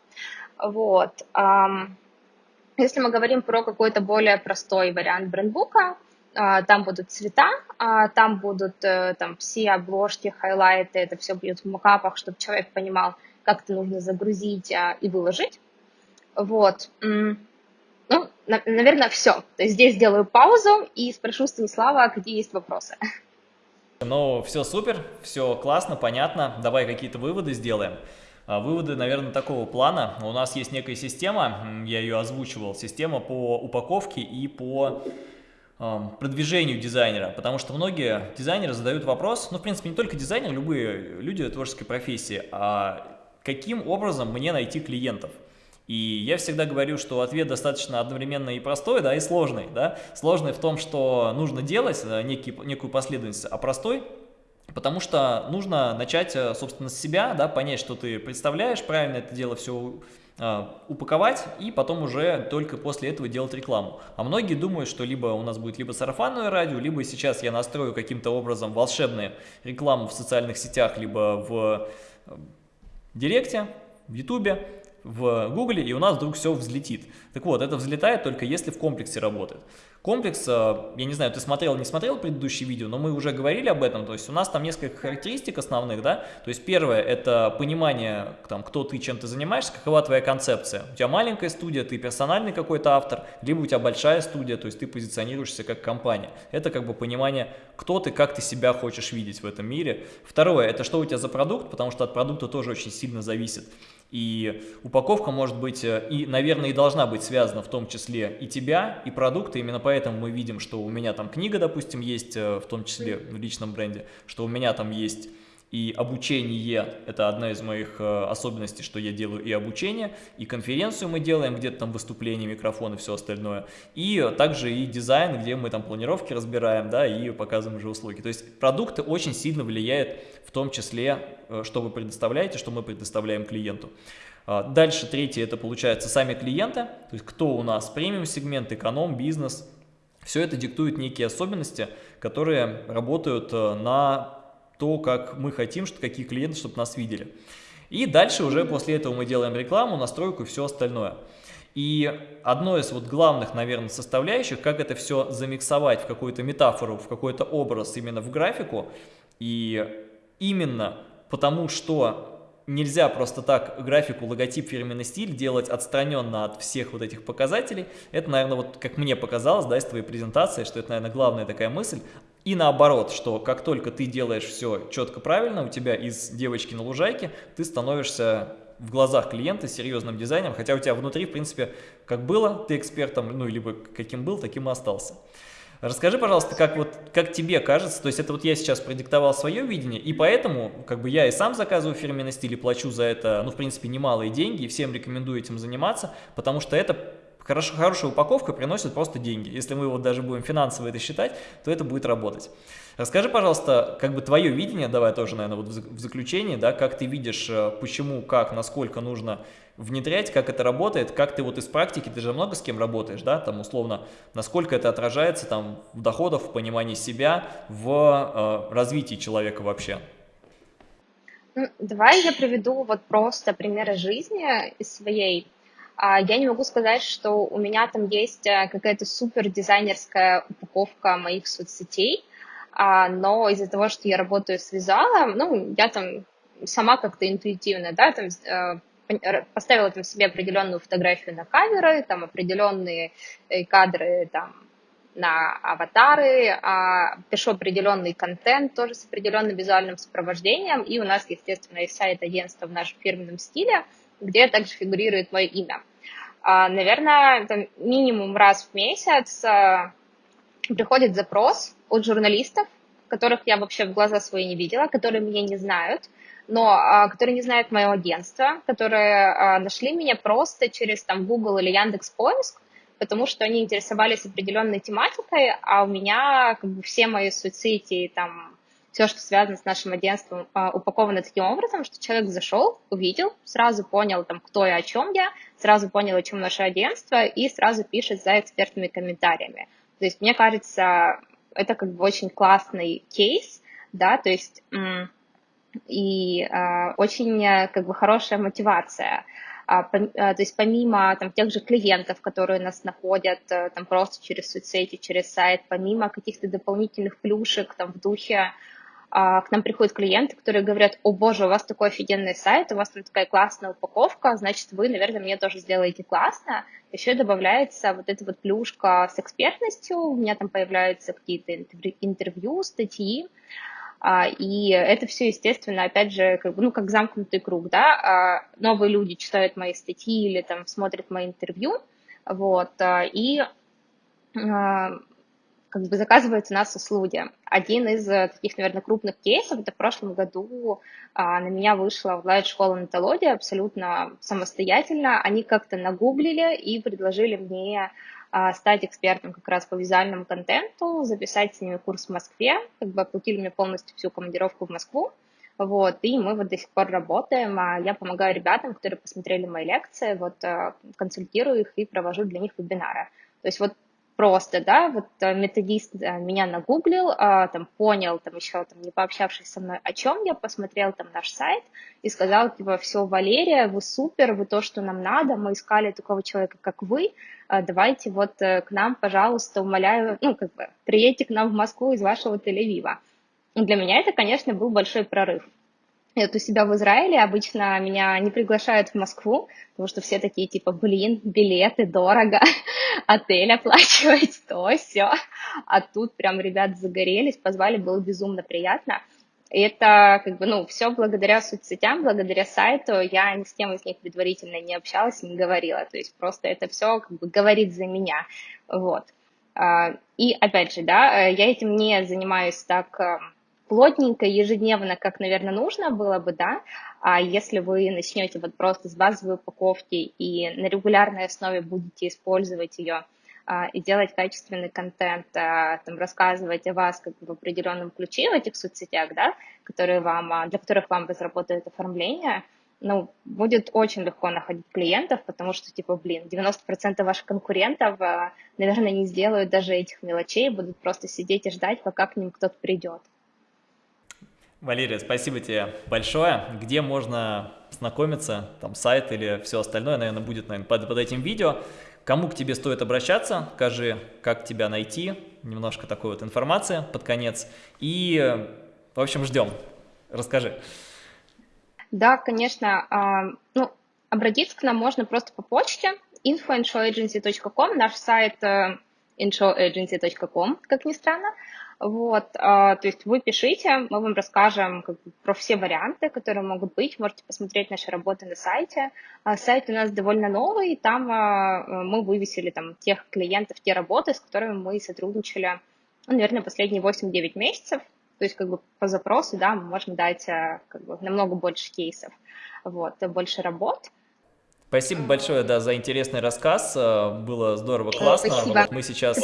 Вот. Если мы говорим про какой-то более простой вариант брендбука, а, там будут цвета, а, там будут э, там, все обложки, хайлайты, это все будет в макапах, чтобы человек понимал, это нужно загрузить а, и выложить. Вот. Ну, наверное, все. То есть здесь сделаю паузу и спрошу Станислава, какие есть вопросы. Ну, все супер, все классно, понятно. Давай какие-то выводы сделаем. А, выводы, наверное, такого плана. У нас есть некая система, я ее озвучивал, система по упаковке и по продвижению дизайнера, потому что многие дизайнеры задают вопрос, ну, в принципе, не только дизайнеры, любые люди творческой профессии, а каким образом мне найти клиентов? И я всегда говорю, что ответ достаточно одновременно и простой, да, и сложный, да. Сложный в том, что нужно делать э, некий, некую последовательность, а простой Потому что нужно начать, э, собственно, с себя, да, понять, что ты представляешь, правильно это дело все э, упаковать и потом уже только после этого делать рекламу. А многие думают, что либо у нас будет либо сарафанное радио, либо сейчас я настрою каким-то образом волшебную рекламу в социальных сетях, либо в Директе, в Ютубе, в Гугле, и у нас вдруг все взлетит. Так вот, это взлетает только если в комплексе работает. Комплекс, э, я не знаю, ты смотрел, не смотрел предыдущее видео, но мы уже говорили об этом, то есть у нас там несколько характеристик основных, да, то есть первое, это понимание, там, кто ты, чем ты занимаешься, какова твоя концепция. У тебя маленькая студия, ты персональный какой-то автор, либо у тебя большая студия, то есть ты позиционируешься как компания. Это как бы понимание, кто ты, как ты себя хочешь видеть в этом мире. Второе, это что у тебя за продукт, потому что от продукта тоже очень сильно зависит. И упаковка может быть, э, и, наверное, и должна быть связана в том числе и тебя, и продукты. Именно поэтому мы видим, что у меня там книга, допустим, есть, э, в том числе в личном бренде, что у меня там есть и обучение – это одна из моих э, особенностей, что я делаю и обучение, и конференцию мы делаем, где-то там выступления, микрофон и все остальное. И также и дизайн, где мы там планировки разбираем, да, и показываем уже услуги. То есть продукты очень сильно влияют в том числе, э, что вы предоставляете, что мы предоставляем клиенту. А, дальше третье – это получается сами клиенты, то есть кто у нас премиум-сегмент, эконом, бизнес. Все это диктует некие особенности, которые работают э, на то, как мы хотим, что какие клиенты, чтобы нас видели. И дальше уже после этого мы делаем рекламу, настройку и все остальное. И одно из вот главных, наверное, составляющих, как это все замиксовать в какую-то метафору, в какой-то образ именно в графику. И именно потому, что нельзя просто так графику, логотип, фирменный стиль делать отстраненно от всех вот этих показателей. Это, наверное, вот как мне показалось, да, из твоей презентации, что это, наверное, главная такая мысль. И наоборот, что как только ты делаешь все четко правильно, у тебя из девочки на лужайке ты становишься в глазах клиента серьезным дизайнером, хотя у тебя внутри, в принципе, как было, ты экспертом, ну, либо каким был, таким и остался. Расскажи, пожалуйста, как, вот, как тебе кажется, то есть это вот я сейчас продиктовал свое видение, и поэтому как бы я и сам заказываю фирменный стиль и плачу за это, ну, в принципе, немалые деньги, и всем рекомендую этим заниматься, потому что это хорошо, хорошая упаковка приносит просто деньги. Если мы вот даже будем финансово это считать, то это будет работать. Расскажи, пожалуйста, как бы твое видение, давай тоже, наверное, вот в заключении, да, как ты видишь, э, почему, как, насколько нужно внедрять, как это работает, как ты вот из практики, ты же много с кем работаешь, да, там условно, насколько это отражается там в доходах, в понимании себя, в э, развитии человека вообще. Давай я приведу вот просто примеры жизни из своей. А, я не могу сказать, что у меня там есть э, какая-то супер дизайнерская упаковка моих соцсетей, а, но из-за того, что я работаю с визуалом, ну, я там сама как-то интуитивно, да, там э, поставила там себе определенную фотографию на камеры, там определенные э, кадры там на аватары, а, пишу определенный контент тоже с определенным визуальным сопровождением, и у нас, естественно, есть сайт агентства в нашем фирменном стиле, где также фигурирует мое имя. А, наверное, там минимум раз в месяц а, приходит запрос от журналистов, которых я вообще в глаза свои не видела, которые меня не знают, но а, которые не знают мое агентство, которые нашли меня просто через там Google или Яндекс Поиск, потому что они интересовались определенной тематикой, а у меня как бы все мои соцсети, там, все, что связано с нашим агентством, а, упаковано таким образом, что человек зашел, увидел, сразу понял, там, кто я, о чем я, сразу понял, о чем наше агентство, и сразу пишет за экспертными комментариями. То есть, мне кажется, это как бы очень классный кейс, да, то есть и э, очень э, как бы хорошая мотивация. А, по, а, то есть помимо там, тех же клиентов, которые нас находят э, там, просто через соцсети, через сайт, помимо каких-то дополнительных плюшек там, в духе, а, к нам приходят клиенты, которые говорят, о боже, у вас такой офигенный сайт, у вас там такая классная упаковка, значит, вы, наверное, мне тоже сделаете классно. Еще добавляется вот эта вот плюшка с экспертностью, у меня там появляются какие-то интервью, статьи, а, и это все, естественно, опять же, как ну, как замкнутый круг, да, а, новые люди читают мои статьи или там смотрят мои интервью, вот, а, и как бы заказывают у нас услуги. Один из э, таких, наверное, крупных кейсов, это в прошлом году на меня вышла онлайн-школа натология абсолютно самостоятельно. Они как-то нагуглили и предложили мне а, стать экспертом как раз по визуальному контенту, записать с ними курс в Москве, как бы оплатили мне полностью всю командировку в Москву, вот, и мы вот до сих пор работаем, а я помогаю ребятам, которые посмотрели мои лекции, вот, а, консультирую их и провожу для них вебинары. То есть вот просто, да, вот э, методист э, меня нагуглил, а, там понял, там еще там не пообщавшись со мной, о чем я, посмотрел там наш сайт и сказал, типа, все, Валерия, вы супер, вы то, что нам надо, мы искали такого человека, как вы, а, давайте вот к нам, пожалуйста, умоляю, ну, как бы, приедьте к нам в Москву из вашего Тель-Авива. Для меня это, конечно, был большой прорыв. Вот у себя в Израиле обычно меня не приглашают в Москву, потому что все такие типа, блин, билеты дорого, отель оплачивать, то все. А тут прям ребят загорелись, позвали, было безумно приятно. И это как бы, ну, все благодаря соцсетям, благодаря сайту. Я ни с кем из них предварительно не общалась, не говорила. То есть просто это все как бы говорит за меня. Вот. А, и опять же, да, я этим не занимаюсь так эм, плотненько, ежедневно, как, наверное, нужно было бы, да, а если вы начнете вот просто с базовой упаковки и на регулярной основе будете использовать ее а, и делать качественный контент, а, там, рассказывать о вас как бы в определенном ключе в этих соцсетях, да, которые вам, а, для которых вам разработают оформление, ну, будет очень легко находить клиентов, потому что, типа, блин, 90% ваших конкурентов, наверное, не сделают даже этих мелочей, будут просто сидеть и ждать, пока к ним кто-то придет. Валерия, спасибо тебе большое. Где можно знакомиться, там сайт или все остальное, наверное, будет наверное, под, под этим видео. Кому к тебе стоит обращаться, скажи, как тебя найти, немножко такой вот информации под конец. И, в общем, ждем. Расскажи. Да, конечно. А, ну, обратиться к нам можно просто по почте info.inshoagency.com, наш сайт э, inshoagency.com, как ни странно. Вот, а, то есть вы пишите, мы вам расскажем как бы, про все варианты, которые могут быть. Можете посмотреть наши работы на сайте. А, сайт у нас довольно новый, там а, мы вывесили там тех клиентов, те работы, с которыми мы сотрудничали, ну, наверное, последние 8-9 месяцев. То есть как бы по запросу, да, мы можем дать как бы, намного больше кейсов, вот, больше работ. Спасибо большое, да, за интересный рассказ. Было здорово, классно. Спасибо. Вот мы сейчас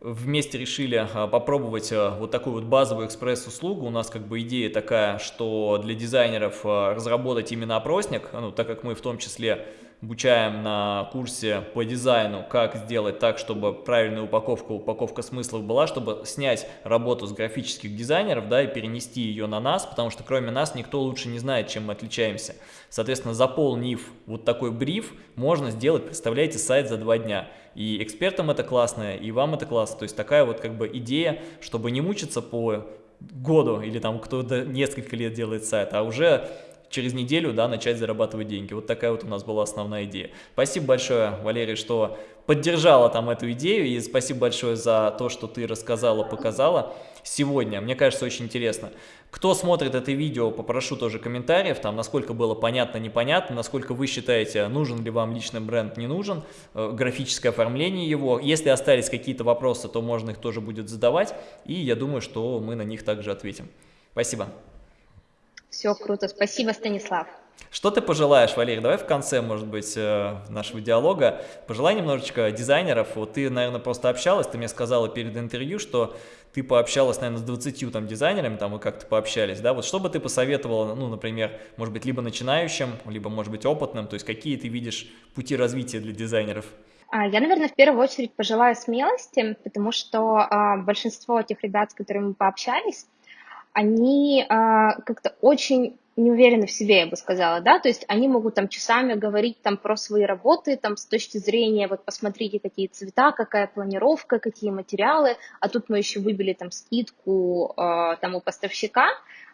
вместе решили попробовать а, вот такую вот базовую экспресс-услугу. У нас как бы идея такая, что для дизайнеров а, разработать именно опросник, ну, так как мы в том числе обучаем на курсе по дизайну, как сделать так, чтобы правильная упаковка, упаковка смыслов была, чтобы снять работу с графических дизайнеров, да, и перенести ее на нас, потому что кроме нас никто лучше не знает, чем мы отличаемся. Соответственно, заполнив вот такой бриф, можно сделать, представляете, сайт за два дня. И экспертам это классно, и вам это классно. То есть такая вот как бы идея, чтобы не мучиться по году или там кто-то несколько лет делает сайт, а уже через неделю, да, начать зарабатывать деньги. Вот такая вот у нас была основная идея. Спасибо большое, Валерий, что поддержала там эту идею, и спасибо большое за то, что ты рассказала, показала сегодня. Мне кажется, очень интересно. Кто смотрит это видео, попрошу тоже комментариев, там, насколько было понятно, непонятно, насколько вы считаете, нужен ли вам личный бренд, не нужен, э, графическое оформление его. Если остались какие-то вопросы, то можно их тоже будет задавать, и я думаю, что мы на них также ответим. Спасибо. Все круто. Спасибо, Станислав. Что ты пожелаешь, Валерий? Давай в конце, может быть, э, нашего диалога пожелай немножечко дизайнеров. Вот ты, наверное, просто общалась, ты мне сказала перед интервью, что ты пообщалась, наверное, с 20 там дизайнерами, там вы как-то пообщались, да? Вот что бы ты посоветовала, ну, например, может быть, либо начинающим, либо, может быть, опытным, то есть какие ты видишь пути развития для дизайнеров? А, я, наверное, в первую очередь пожелаю смелости, потому что а, большинство тех ребят, с которыми мы пообщались, они а, как-то очень не уверены в себе, я бы сказала, да, то есть они могут там часами говорить там про свои работы, там с точки зрения, вот посмотрите, какие цвета, какая планировка, какие материалы, а тут мы еще выбили там скидку э, там у поставщика,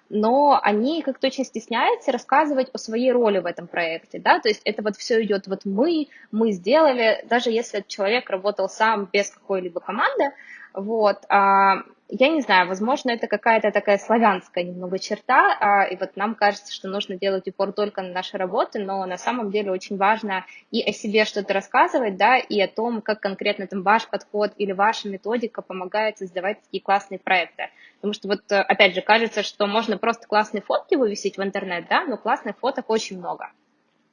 но они как-то очень стесняются рассказывать о своей роли в этом проекте, да, то есть это вот все идет вот мы, мы сделали, даже если человек работал сам без какой-либо команды, вот, а, я не знаю, возможно, это какая-то такая славянская немного черта, а, и вот нам кажется, что нужно делать упор только на наши работы, но на самом деле очень важно и о себе что-то рассказывать, да, и о том, как конкретно там ваш подход или ваша методика помогает создавать такие классные проекты. Потому что вот, опять же, кажется, что можно просто классные фотки вывесить в интернет, да, но классных фоток очень много.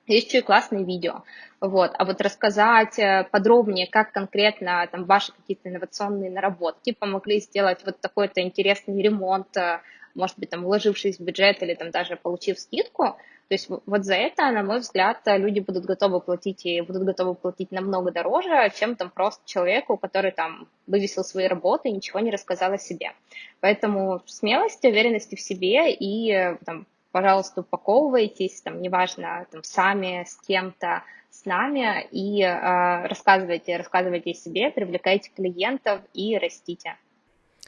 Есть еще и классные видео. Вот. А вот рассказать э, подробнее, как конкретно там, ваши какие-то инновационные наработки помогли сделать вот такой-то интересный ремонт э, может быть, там, вложившись в бюджет или там даже получив скидку, то есть вот за это, на мой взгляд, люди будут готовы платить и будут готовы платить намного дороже, чем там просто человеку, который там вывесил свои работы и ничего не рассказал о себе. Поэтому смелости, уверенности в себе и там, пожалуйста, упаковывайтесь, там, неважно, там, сами, с кем-то, с нами и э, рассказывайте, рассказывайте о себе, привлекайте клиентов и растите.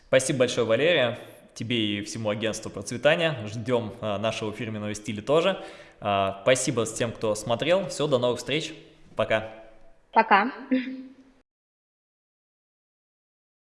Спасибо большое, Валерия тебе и всему агентству процветания. Ждем а, нашего фирменного стиля тоже. А, спасибо тем, кто смотрел. Все, до новых встреч. Пока. Пока.